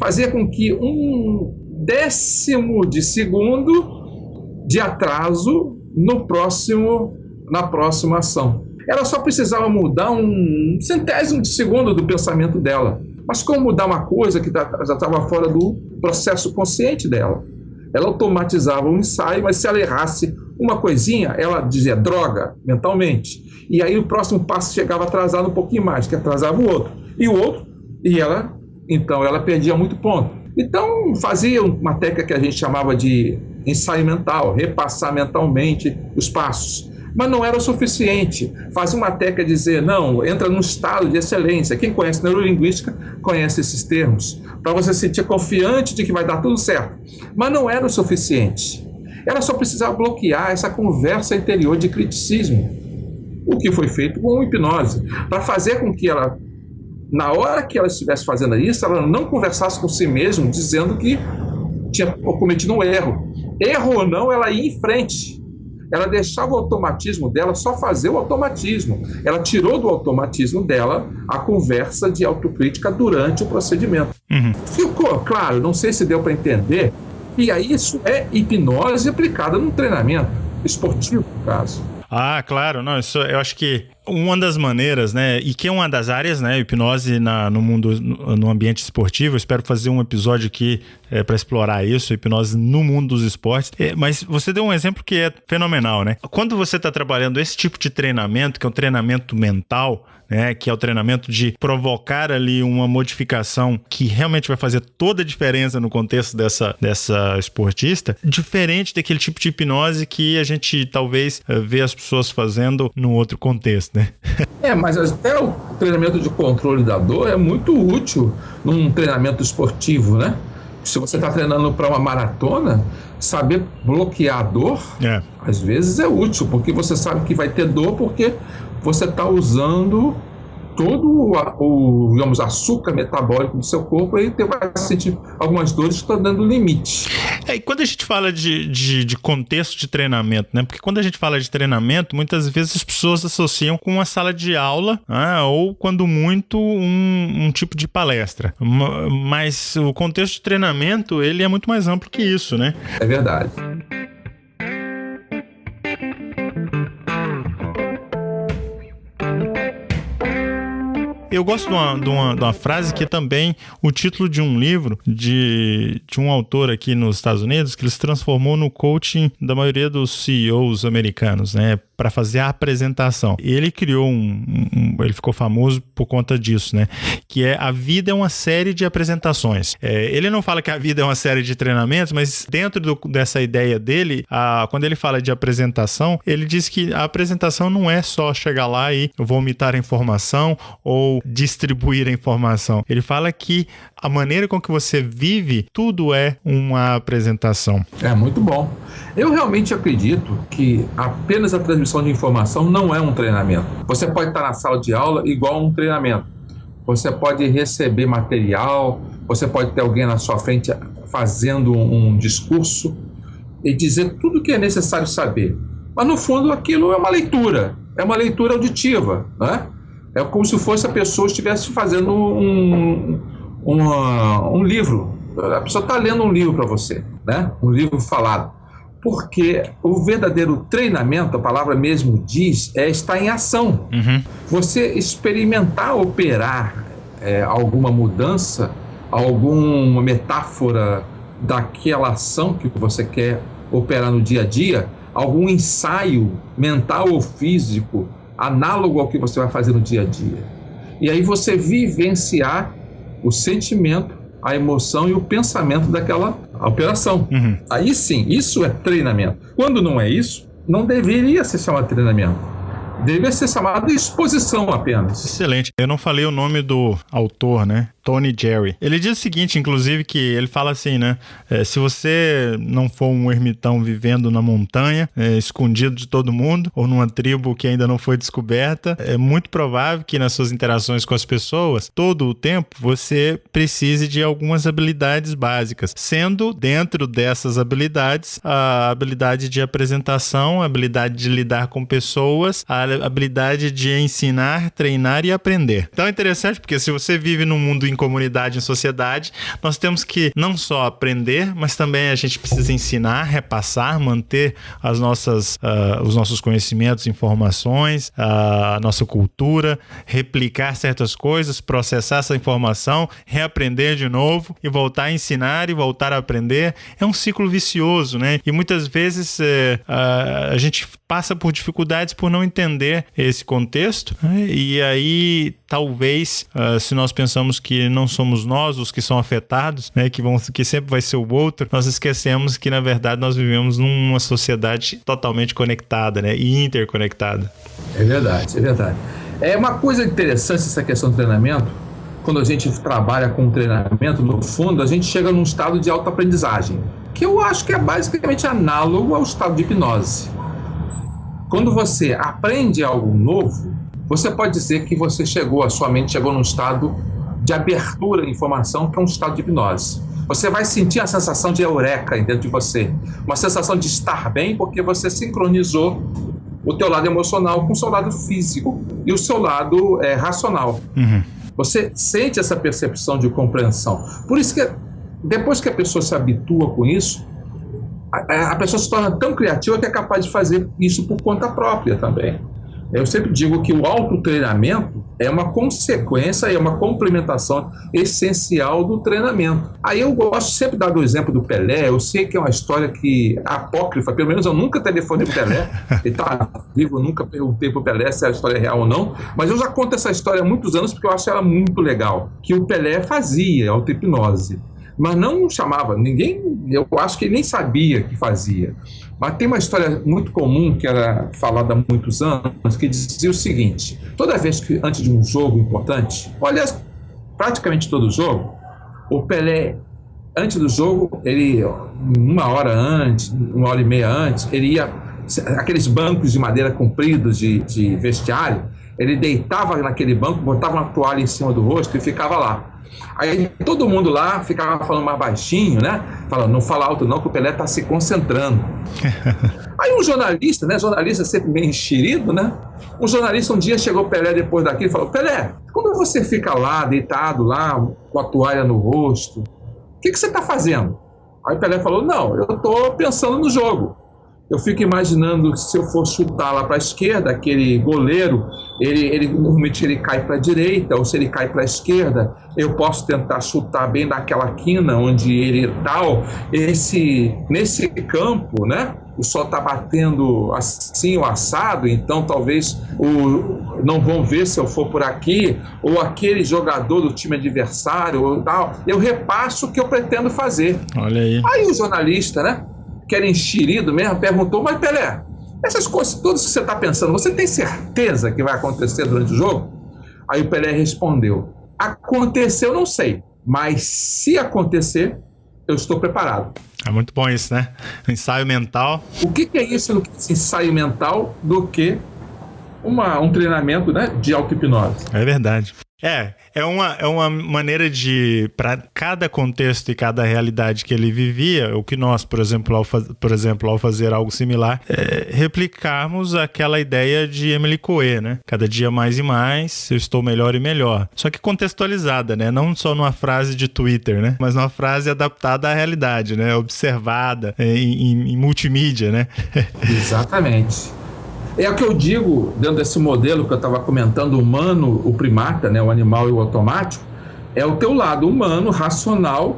fazia com que um décimo de segundo de atraso no próximo na próxima ação. Ela só precisava mudar um centésimo de segundo do pensamento dela. Mas como mudar uma coisa que tá, já estava fora do processo consciente dela? Ela automatizava o ensaio, mas se ela errasse uma coisinha, ela dizia droga mentalmente. E aí o próximo passo chegava atrasado um pouquinho mais, que atrasava o outro. E o outro, e ela, então ela perdia muito ponto. Então fazia uma técnica que a gente chamava de ensaio mental, repassar mentalmente os passos. Mas não era o suficiente. Fazer uma técnica dizer, não, entra num estado de excelência. Quem conhece neurolinguística conhece esses termos. Para você se sentir confiante de que vai dar tudo certo. Mas não era o suficiente. Ela só precisava bloquear essa conversa interior de criticismo. O que foi feito com hipnose. Para fazer com que ela, na hora que ela estivesse fazendo isso, ela não conversasse com si mesma dizendo que tinha cometido um erro. Erro ou não, ela ia em frente. Ela deixava o automatismo dela só fazer o automatismo. Ela tirou do automatismo dela a conversa de autocrítica durante o procedimento. Uhum. Ficou claro, não sei se deu para entender, e aí isso é hipnose aplicada no treinamento esportivo, no caso. Ah, claro, não, isso eu acho que uma das maneiras, né, e que é uma das áreas, né, hipnose na, no mundo, no ambiente esportivo, espero fazer um episódio aqui é, para explorar isso, hipnose no mundo dos esportes, é, mas você deu um exemplo que é fenomenal, né? Quando você está trabalhando esse tipo de treinamento, que é um treinamento mental, né, que é o treinamento de provocar ali uma modificação que realmente vai fazer toda a diferença no contexto dessa, dessa esportista, diferente daquele tipo de hipnose que a gente talvez eh, vê as pessoas fazendo no outro contexto, né? É, mas até o treinamento de controle da dor é muito útil num treinamento esportivo, né? Se você está treinando para uma maratona, saber bloquear a dor, é. às vezes é útil, porque você sabe que vai ter dor porque você está usando todo o, digamos, açúcar metabólico do seu corpo e você vai sentir algumas dores que estão dando limite. É, e quando a gente fala de, de, de, contexto de treinamento, né? Porque quando a gente fala de treinamento, muitas vezes as pessoas associam com uma sala de aula né? ou, quando muito, um, um tipo de palestra. Mas o contexto de treinamento, ele é muito mais amplo que isso, né? É verdade. Eu gosto de uma, de, uma, de uma, frase que é também o título de um livro de, de um autor aqui nos Estados Unidos que ele se transformou no coaching da maioria dos CEOs americanos, né? para fazer a apresentação. Ele criou um, um, ele ficou famoso por conta disso, né? Que é a vida é uma série de apresentações. É, ele não fala que a vida é uma série de treinamentos, mas dentro do, dessa ideia dele, a, quando ele fala de apresentação, ele diz que a apresentação não é só chegar lá e vomitar informação ou distribuir a informação. Ele fala que a maneira com que você vive, tudo é uma apresentação. É muito bom. Eu realmente acredito que apenas a transmissão de informação não é um treinamento. Você pode estar na sala de aula igual a um treinamento. Você pode receber material, você pode ter alguém na sua frente fazendo um discurso e dizer tudo o que é necessário saber. Mas no fundo aquilo é uma leitura, é uma leitura auditiva, né? É como se fosse a pessoa estivesse fazendo um, uma, um livro. A pessoa está lendo um livro para você, né? Um livro falado. Porque o verdadeiro treinamento, a palavra mesmo diz, é estar em ação. Uhum. Você experimentar operar é, alguma mudança, alguma metáfora daquela ação que você quer operar no dia a dia, algum ensaio mental ou físico análogo ao que você vai fazer no dia a dia. E aí você vivenciar o sentimento, a emoção e o pensamento daquela operação. Uhum. Aí sim, isso é treinamento. Quando não é isso, não deveria se chamar treinamento deveria ser chamado de exposição apenas. Excelente. Eu não falei o nome do autor, né? Tony Jerry. Ele diz o seguinte, inclusive, que ele fala assim, né? É, se você não for um ermitão vivendo na montanha, é, escondido de todo mundo, ou numa tribo que ainda não foi descoberta, é muito provável que nas suas interações com as pessoas, todo o tempo, você precise de algumas habilidades básicas, sendo dentro dessas habilidades a habilidade de apresentação, a habilidade de lidar com pessoas, a habilidade de ensinar, treinar e aprender. Então é interessante porque se você vive num mundo em comunidade, em sociedade, nós temos que não só aprender, mas também a gente precisa ensinar, repassar, manter as nossas, uh, os nossos conhecimentos, informações, uh, a nossa cultura, replicar certas coisas, processar essa informação, reaprender de novo e voltar a ensinar e voltar a aprender. É um ciclo vicioso, né? E muitas vezes uh, a gente passa por dificuldades por não entender esse contexto, né? e aí talvez, uh, se nós pensamos que não somos nós os que são afetados, né, que, vão, que sempre vai ser o outro, nós esquecemos que, na verdade, nós vivemos numa sociedade totalmente conectada né, e interconectada. É verdade, é verdade. É uma coisa interessante essa questão do treinamento. Quando a gente trabalha com treinamento, no fundo, a gente chega num estado de autoaprendizagem, que eu acho que é basicamente análogo ao estado de hipnose. Quando você aprende algo novo, você pode dizer que você chegou, a sua mente chegou num estado de abertura à informação, que é um estado de hipnose. Você vai sentir a sensação de eureka dentro de você, uma sensação de estar bem, porque você sincronizou o teu lado emocional com o seu lado físico e o seu lado é, racional. Uhum. Você sente essa percepção de compreensão. Por isso que depois que a pessoa se habitua com isso, a, pessoa se torna tão criativa que é capaz de fazer isso por conta própria também. Eu sempre digo que o autotreinamento é uma consequência é uma complementação essencial do treinamento. Aí eu gosto sempre de dar o exemplo do Pelé, eu sei que é uma história que apócrifa, pelo menos eu nunca telefonei pro Pelé, ele está vivo, eu nunca perguntei pro Pelé se a história é real ou não, mas eu já conto essa história há muitos anos porque eu acho ela muito legal, que o Pelé fazia auto-hipnose mas não chamava, ninguém, eu acho que nem sabia que fazia. Mas tem uma história muito comum que era falada há muitos anos, que dizia o seguinte: toda vez que antes de um jogo importante, aliás, praticamente todo jogo, o Pelé, antes do jogo, ele, uma hora antes, uma hora e meia antes, ele ia, aqueles bancos de madeira compridos de, de vestiário, ele deitava naquele banco, botava uma toalha em cima do rosto e ficava lá. Aí todo mundo lá ficava falando mais baixinho, né? Falando, não fala alto não, que o Pelé está se concentrando. Aí um jornalista, né? Jornalista sempre meio enxerido, né? Um jornalista um dia chegou o Pelé depois daquilo e falou: Pelé, quando você fica lá, deitado lá, com a toalha no rosto, o que, que você está fazendo? Aí o Pelé falou: Não, eu estou pensando no jogo. Eu fico imaginando se eu for chutar lá para a esquerda, aquele goleiro, ele, ele normalmente ele cai para a direita, ou se ele cai para a esquerda, eu posso tentar chutar bem naquela quina onde ele tal. Esse nesse campo, né? O sol está batendo assim o assado, então talvez o, não vão ver se eu for por aqui, ou aquele jogador do time adversário, ou tal. Eu repasso o que eu pretendo fazer. Olha aí. Aí o jornalista, né? Que era enxerido mesmo, perguntou: Mas Pelé, essas coisas todas que você está pensando, você tem certeza que vai acontecer durante o jogo? Aí o Pelé respondeu: Aconteceu, não sei, mas se acontecer, eu estou preparado. É muito bom isso, né? Ensaio mental. O que, que é isso, ensaio mental, do que uma, um treinamento né, de auto-hipnose? É verdade. É, é uma, é uma maneira de, para cada contexto e cada realidade que ele vivia, o que nós, por exemplo, ao, por exemplo, ao fazer algo similar, é, replicarmos aquela ideia de Emily Coe, né? Cada dia mais e mais, eu estou melhor e melhor. Só que contextualizada, né? Não só numa frase de Twitter, né? Mas numa frase adaptada à realidade, né? Observada em, em, em multimídia, né? Exatamente. É o que eu digo dentro desse modelo que eu estava comentando, humano, o primata, né, o animal e o automático, é o teu lado humano, racional,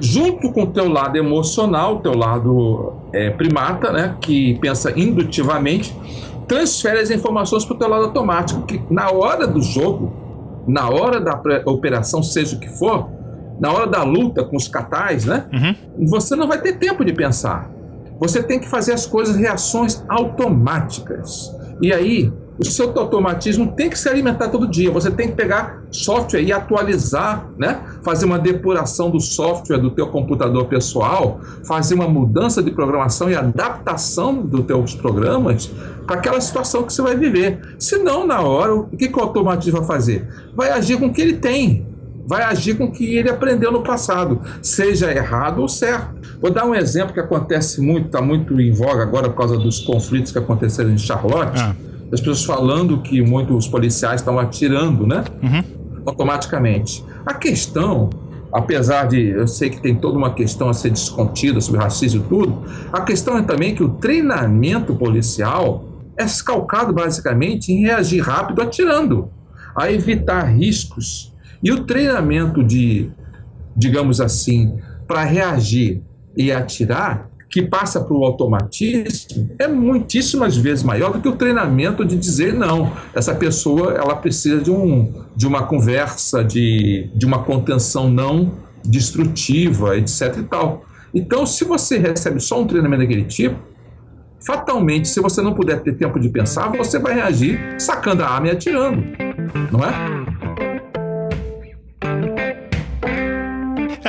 junto com o teu lado emocional, o teu lado é, primata, né, que pensa indutivamente, transfere as informações para o teu lado automático, que na hora do jogo, na hora da operação, seja o que for, na hora da luta com os catais, né, uhum. você não vai ter tempo de pensar. Você tem que fazer as coisas, reações automáticas. E aí, o seu automatismo tem que se alimentar todo dia. Você tem que pegar software e atualizar, né? fazer uma depuração do software do teu computador pessoal, fazer uma mudança de programação e adaptação dos teus programas para aquela situação que você vai viver. Senão, na hora, o que, que o automatismo vai fazer? Vai agir com o que ele tem, vai agir com o que ele aprendeu no passado, seja errado ou certo. Vou dar um exemplo que acontece muito, está muito em voga agora por causa dos conflitos que aconteceram em Charlotte. Ah as pessoas falando que muitos policiais estão atirando, né? Uhum. Automaticamente. A questão, apesar de eu sei que tem toda uma questão a ser descontida sobre racismo e tudo, a questão é também que o treinamento policial é calcado basicamente em reagir rápido atirando, a evitar riscos. E o treinamento de, digamos assim, para reagir e atirar que passa para o automatismo é muitíssimas vezes maior do que o treinamento de dizer não. Essa pessoa ela precisa de, um, de uma conversa, de, de uma contenção não destrutiva, etc. e tal. Então, se você recebe só um treinamento daquele tipo, fatalmente, se você não puder ter tempo de pensar, você vai reagir sacando a arma e atirando, não é?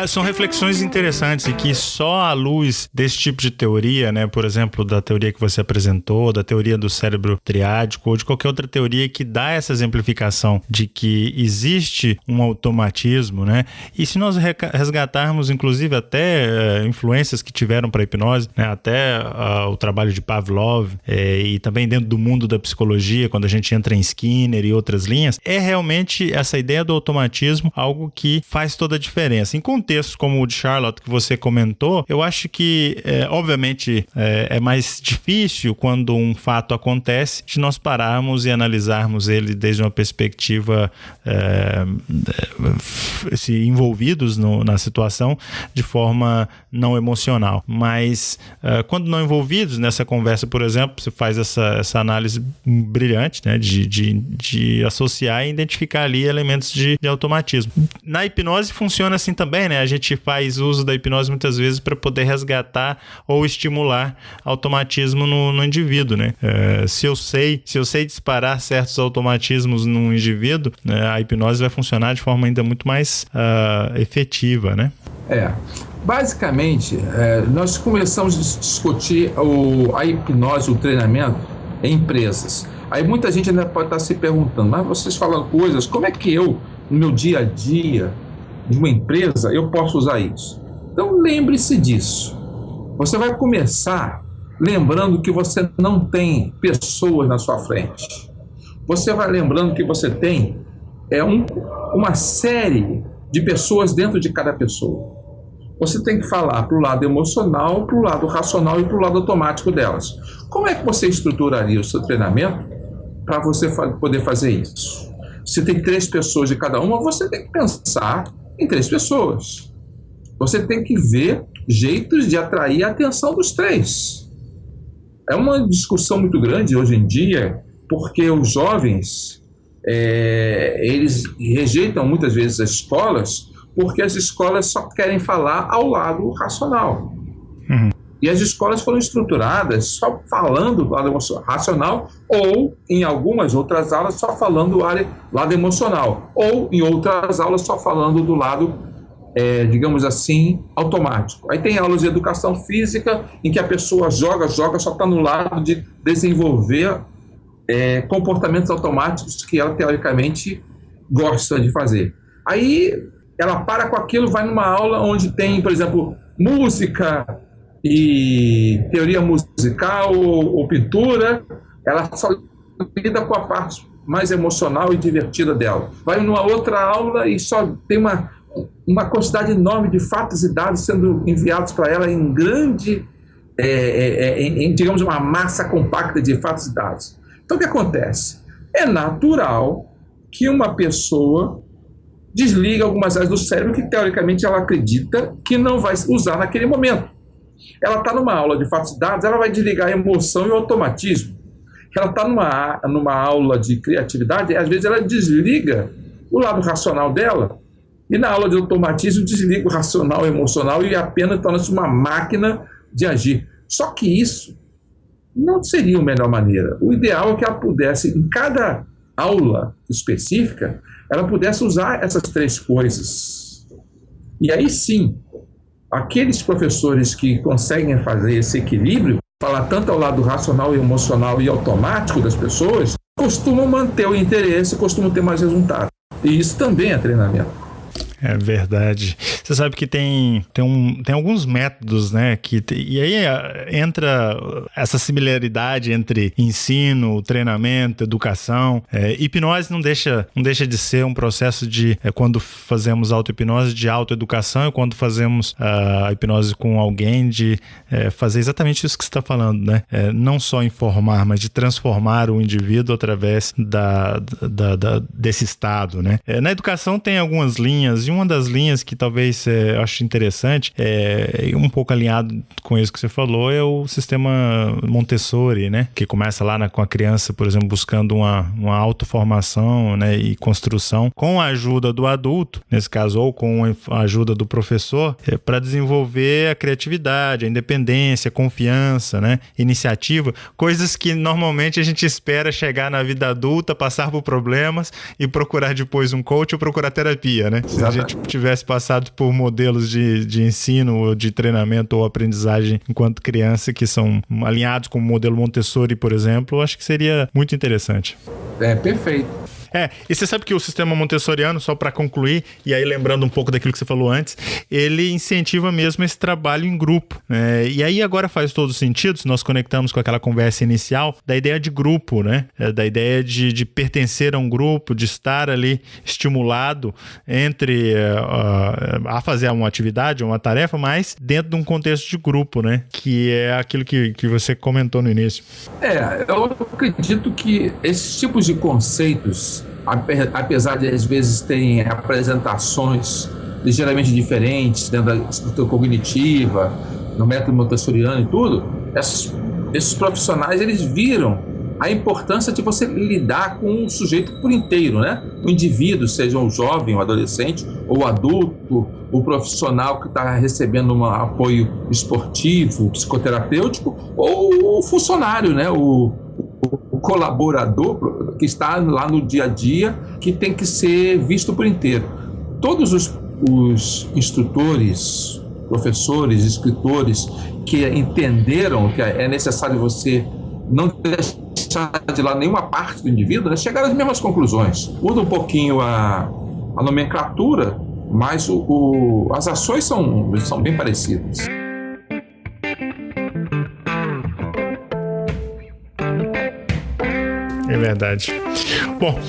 São reflexões interessantes e que só à luz desse tipo de teoria, né, por exemplo, da teoria que você apresentou, da teoria do cérebro triádico ou de qualquer outra teoria que dá essa exemplificação de que existe um automatismo, né? E se nós resgatarmos, inclusive, até uh, influências que tiveram para a hipnose, né, até uh, o trabalho de Pavlov eh, e também dentro do mundo da psicologia, quando a gente entra em Skinner e outras linhas, é realmente essa ideia do automatismo algo que faz toda a diferença. Em textos como o de Charlotte que você comentou, eu acho que, é, obviamente, é, é, mais difícil quando um fato acontece de nós pararmos e analisarmos ele desde uma perspectiva é, se envolvidos no, na situação de forma não emocional. Mas é, quando não envolvidos nessa conversa, por exemplo, você faz essa, essa análise brilhante né, de, de, de associar e identificar ali elementos de, de automatismo. Na hipnose funciona assim também, né? A gente faz uso da hipnose muitas vezes para poder resgatar ou estimular automatismo no, no indivíduo, né? É, se eu sei, se eu sei disparar certos automatismos num indivíduo, né, a hipnose vai funcionar de forma ainda muito mais uh, efetiva, né? É. Basicamente, é, nós começamos a discutir o, a hipnose, o treinamento em empresas. Aí muita gente ainda pode estar se perguntando, mas vocês falam coisas, como é que eu, no meu dia a dia, de uma empresa, eu posso usar isso. Então lembre-se disso. Você vai começar lembrando que você não tem pessoas na sua frente. Você vai lembrando que você tem é um, uma série de pessoas dentro de cada pessoa. Você tem que falar para o lado emocional, para o lado racional e para o lado automático delas. Como é que você estruturaria o seu treinamento para você poder fazer isso? Se tem três pessoas de cada uma, você tem que pensar em três pessoas. Você tem que ver jeitos de atrair a atenção dos três. É uma discussão muito grande hoje em dia, porque os jovens é, eles rejeitam muitas vezes as escolas, porque as escolas só querem falar ao lado racional. E as escolas foram estruturadas só falando do lado racional, ou em algumas outras aulas só falando do lado emocional, ou em outras aulas só falando do lado, é, digamos assim, automático. Aí tem aulas de educação física em que a pessoa joga, joga, só está no lado de desenvolver é, comportamentos automáticos que ela teoricamente gosta de fazer. Aí ela para com aquilo, vai numa aula onde tem, por exemplo, música, e teoria musical ou, ou pintura, ela só lida com a parte mais emocional e divertida dela. Vai numa outra aula e só tem uma, uma quantidade enorme de fatos e dados sendo enviados para ela em grande, é, é, é, em, em, digamos, uma massa compacta de fatos e dados. Então, o que acontece? É natural que uma pessoa desliga algumas áreas do cérebro que, teoricamente, ela acredita que não vai usar naquele momento. Ela está numa aula de fatos e dados, ela vai desligar emoção e automatismo. Ela está numa, numa aula de criatividade, às vezes ela desliga o lado racional dela, e na aula de automatismo desliga o racional o emocional e apenas torna-se uma máquina de agir. Só que isso não seria a melhor maneira. O ideal é que ela pudesse, em cada aula específica, ela pudesse usar essas três coisas. E aí sim, aqueles professores que conseguem fazer esse equilíbrio, falar tanto ao lado racional emocional e automático das pessoas, costumam manter o interesse, costumam ter mais resultado. E isso também é treinamento. É verdade. Você sabe que tem, tem, um, tem alguns métodos, né? Que, e aí é, entra essa similaridade entre ensino, treinamento, educação. É, hipnose não deixa, não deixa de ser um processo de, é, quando fazemos auto-hipnose, de autoeducação e quando fazemos a hipnose com alguém, de é, fazer exatamente isso que você está falando, né? É, não só informar, mas de transformar o indivíduo através da, da, da desse estado, né? É, na educação tem algumas linhas e uma das linhas que talvez é, eu acho interessante, é um pouco alinhado com isso que você falou, é o sistema Montessori, né? Que começa lá na, com a criança, por exemplo, buscando uma, uma autoformação né, e construção com a ajuda do adulto, nesse caso, ou com a ajuda do professor, é, para desenvolver a criatividade, a independência, a confiança, né? Iniciativa, coisas que normalmente a gente espera chegar na vida adulta, passar por problemas e procurar depois um coach ou procurar terapia, né? A gente tivesse passado por modelos de, de ensino, de treinamento ou aprendizagem enquanto criança que são alinhados com o modelo Montessori, por exemplo, acho que seria muito interessante. É, perfeito. É, e você sabe que o sistema montessoriano, só para concluir, e aí lembrando um pouco daquilo que você falou antes, ele incentiva mesmo esse trabalho em grupo. Né? E aí agora faz todo sentido, se nós conectamos com aquela conversa inicial, da ideia de grupo, né? É, da ideia de, de pertencer a um grupo, de estar ali estimulado entre uh, a fazer uma atividade, uma tarefa, mas dentro de um contexto de grupo, né? Que é aquilo que, que você comentou no início. É, eu acredito que esses tipos de conceitos apesar de às vezes terem apresentações ligeiramente diferentes dentro da estrutura cognitiva, no método montessoriano e tudo, esses, esses profissionais eles viram a importância de você lidar com o sujeito por inteiro, né? O indivíduo, seja um jovem, um adolescente, ou adulto, o profissional que está recebendo um apoio esportivo, psicoterapêutico, ou o funcionário, né? O, o colaborador que está lá no dia a dia, que tem que ser visto por inteiro. Todos os, os instrutores, professores, escritores que entenderam que é necessário você não deixar de lado nenhuma parte do indivíduo, né, chegaram às mesmas conclusões. Muda um pouquinho a, a nomenclatura, mas o, o, as ações são, são bem parecidas. Verdade. Bom,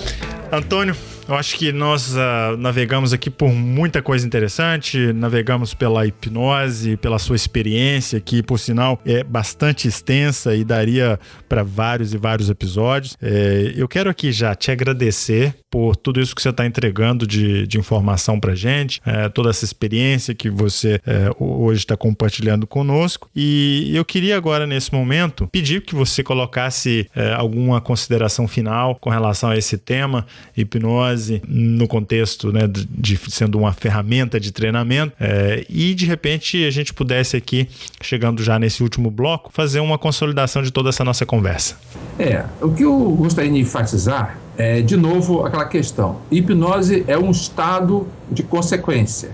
Antônio, eu acho que nós uh, navegamos aqui por muita coisa interessante, navegamos pela hipnose, pela sua experiência, que por sinal é bastante extensa e daria para vários e vários episódios. É, eu quero aqui já te agradecer por tudo isso que você está entregando de, de informação para gente, é, toda essa experiência que você é, hoje está compartilhando conosco. E eu queria agora, nesse momento, pedir que você colocasse é, alguma consideração final com relação a esse tema, hipnose base no contexto né, de, sendo uma ferramenta de treinamento é, e de repente a gente pudesse aqui, chegando já nesse último bloco, fazer uma consolidação de toda essa nossa conversa. É, o que eu gostaria de enfatizar é, de novo, aquela questão: hipnose é um estado de consequência.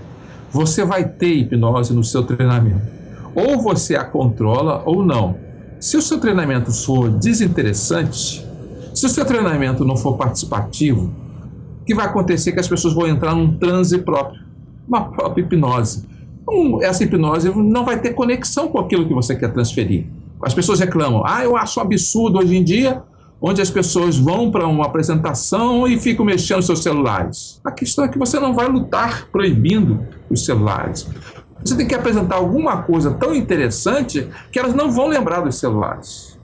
Você vai ter hipnose no seu treinamento. Ou você a controla ou não. Se o seu treinamento for desinteressante, se o seu treinamento não for participativo, que vai acontecer que as pessoas vão entrar num transe próprio, uma própria hipnose. Então, essa hipnose não vai ter conexão com aquilo que você quer transferir. As pessoas reclamam, ah, eu acho um absurdo hoje em dia, onde as pessoas vão para uma apresentação e ficam mexendo seus celulares. A questão é que você não vai lutar proibindo os celulares. Você tem que apresentar alguma coisa tão interessante que elas não vão lembrar dos celulares.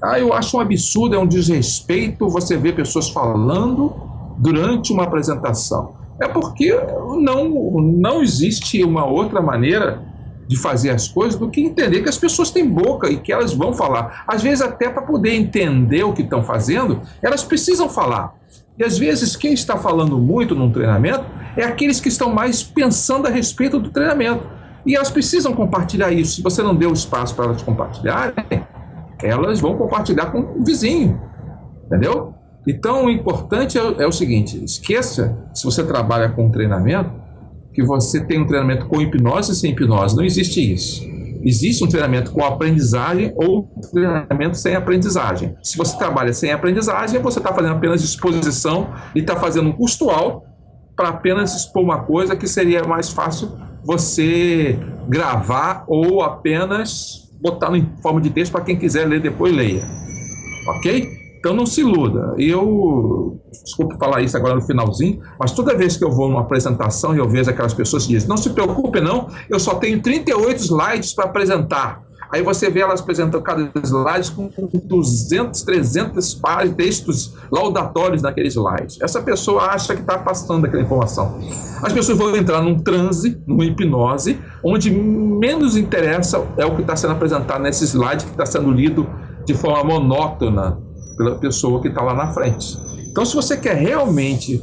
Ah, eu acho um absurdo, é um desrespeito você ver pessoas falando durante uma apresentação. É porque não, não existe uma outra maneira de fazer as coisas do que entender que as pessoas têm boca e que elas vão falar. Às vezes, até para poder entender o que estão fazendo, elas precisam falar. E às vezes, quem está falando muito num treinamento é aqueles que estão mais pensando a respeito do treinamento. E elas precisam compartilhar isso. Se você não deu espaço para elas compartilharem, elas vão compartilhar com o vizinho. Entendeu? Então, o importante é, é o seguinte: esqueça, se você trabalha com treinamento, que você tem um treinamento com hipnose e sem hipnose. Não existe isso. Existe um treinamento com aprendizagem ou treinamento sem aprendizagem. Se você trabalha sem aprendizagem, você está fazendo apenas exposição e está fazendo um custo alto para apenas expor uma coisa que seria mais fácil você gravar ou apenas botar em forma de texto para quem quiser ler depois leia. Ok? Então não se iluda. Eu, desculpe falar isso agora no finalzinho, mas toda vez que eu vou numa apresentação e eu vejo aquelas pessoas que dizem, não se preocupe não, eu só tenho 38 slides para apresentar. Aí você vê elas apresentando cada slide com 200, 300 páginas, textos laudatórios naquele slide. Essa pessoa acha que está passando aquela informação. As pessoas vão entrar num transe, numa hipnose, onde menos interessa é o que está sendo apresentado nesse slide que está sendo lido de forma monótona pela pessoa que está lá na frente. Então, se você quer realmente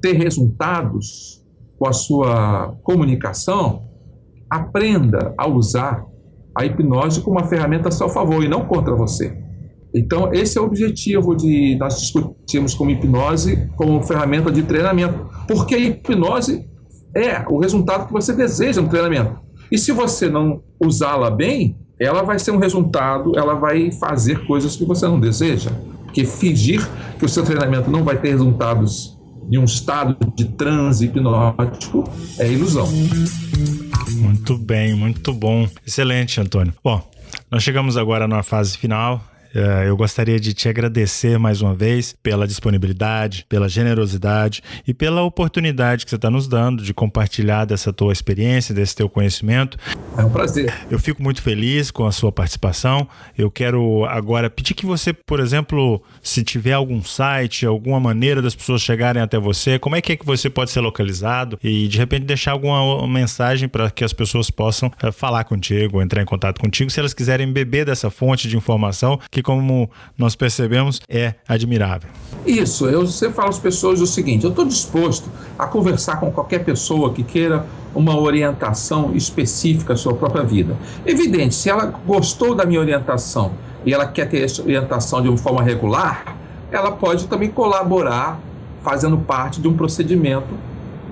ter resultados com a sua comunicação, aprenda a usar a hipnose como uma ferramenta a seu favor e não contra você. Então, esse é o objetivo de nós discutirmos como hipnose como ferramenta de treinamento, porque a hipnose é o resultado que você deseja no treinamento. E se você não usá-la bem, ela vai ser um resultado, ela vai fazer coisas que você não deseja. Porque fingir que o seu treinamento não vai ter resultados de um estado de transe hipnótico é ilusão. Muito bem, muito bom. Excelente, Antônio. Bom, nós chegamos agora na fase final eu gostaria de te agradecer mais uma vez pela disponibilidade, pela generosidade e pela oportunidade que você está nos dando de compartilhar dessa tua experiência, desse teu conhecimento. É um prazer. Eu fico muito feliz com a sua participação. Eu quero agora pedir que você, por exemplo, se tiver algum site, alguma maneira das pessoas chegarem até você, como é que é que você pode ser localizado e de repente deixar alguma mensagem para que as pessoas possam uh, falar contigo, entrar em contato contigo, se elas quiserem beber dessa fonte de informação como nós percebemos, é admirável. Isso, eu sempre falo às pessoas o seguinte: eu estou disposto a conversar com qualquer pessoa que queira uma orientação específica à sua própria vida. Evidente, se ela gostou da minha orientação e ela quer ter essa orientação de uma forma regular, ela pode também colaborar fazendo parte de um procedimento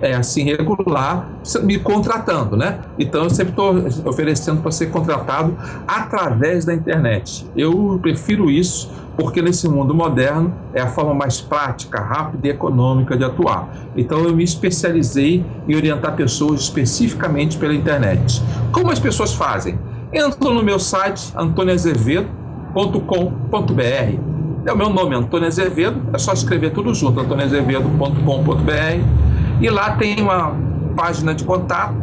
é, assim regular, me contratando, né? Então eu sempre estou oferecendo para ser contratado através da internet. Eu prefiro isso porque nesse mundo moderno é a forma mais prática, rápida e econômica de atuar. Então eu me especializei em orientar pessoas especificamente pela internet. Como as pessoas fazem? Entram no meu site antoniazevedo.com.br é o meu nome, Antônio Azevedo. É só escrever tudo junto, antoniazevedo.com.br e lá tem uma página de contato.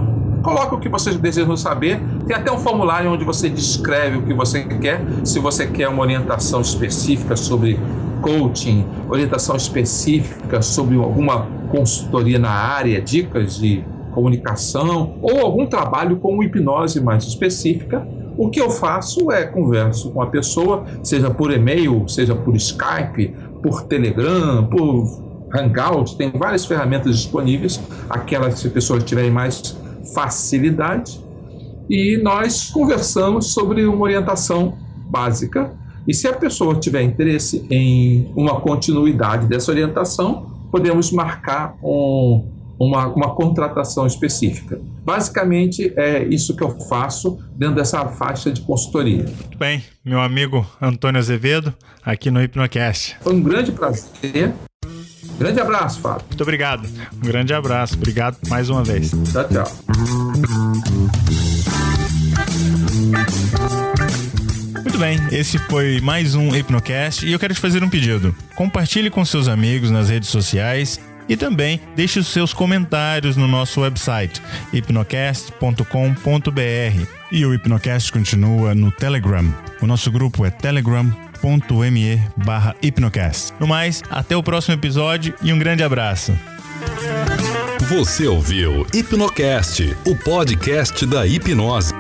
Coloca o que vocês desejam saber. Tem até um formulário onde você descreve o que você quer. Se você quer uma orientação específica sobre coaching, orientação específica sobre alguma consultoria na área, dicas de comunicação ou algum trabalho com hipnose mais específica, o que eu faço é converso com a pessoa, seja por e-mail, seja por Skype, por Telegram, por Hangout, tem várias ferramentas disponíveis, aquelas que as pessoas tiverem mais facilidade, e nós conversamos sobre uma orientação básica. E se a pessoa tiver interesse em uma continuidade dessa orientação, podemos marcar um, uma, uma contratação específica. Basicamente, é isso que eu faço dentro dessa faixa de consultoria. Muito bem, meu amigo Antônio Azevedo, aqui no Hipnocast. Foi um grande prazer Grande abraço, Fábio. Muito obrigado. Um grande abraço. Obrigado mais uma vez. Tchau, tchau. Muito bem, esse foi mais um Hipnocast e eu quero te fazer um pedido. Compartilhe com seus amigos nas redes sociais e também deixe os seus comentários no nosso website hipnocast.com.br. E o Hipnocast continua no Telegram. O nosso grupo é telegram.com apoia.me barra hipnocast. No mais, até o próximo episódio e um grande abraço. Você ouviu Hipnocast, o podcast da hipnose.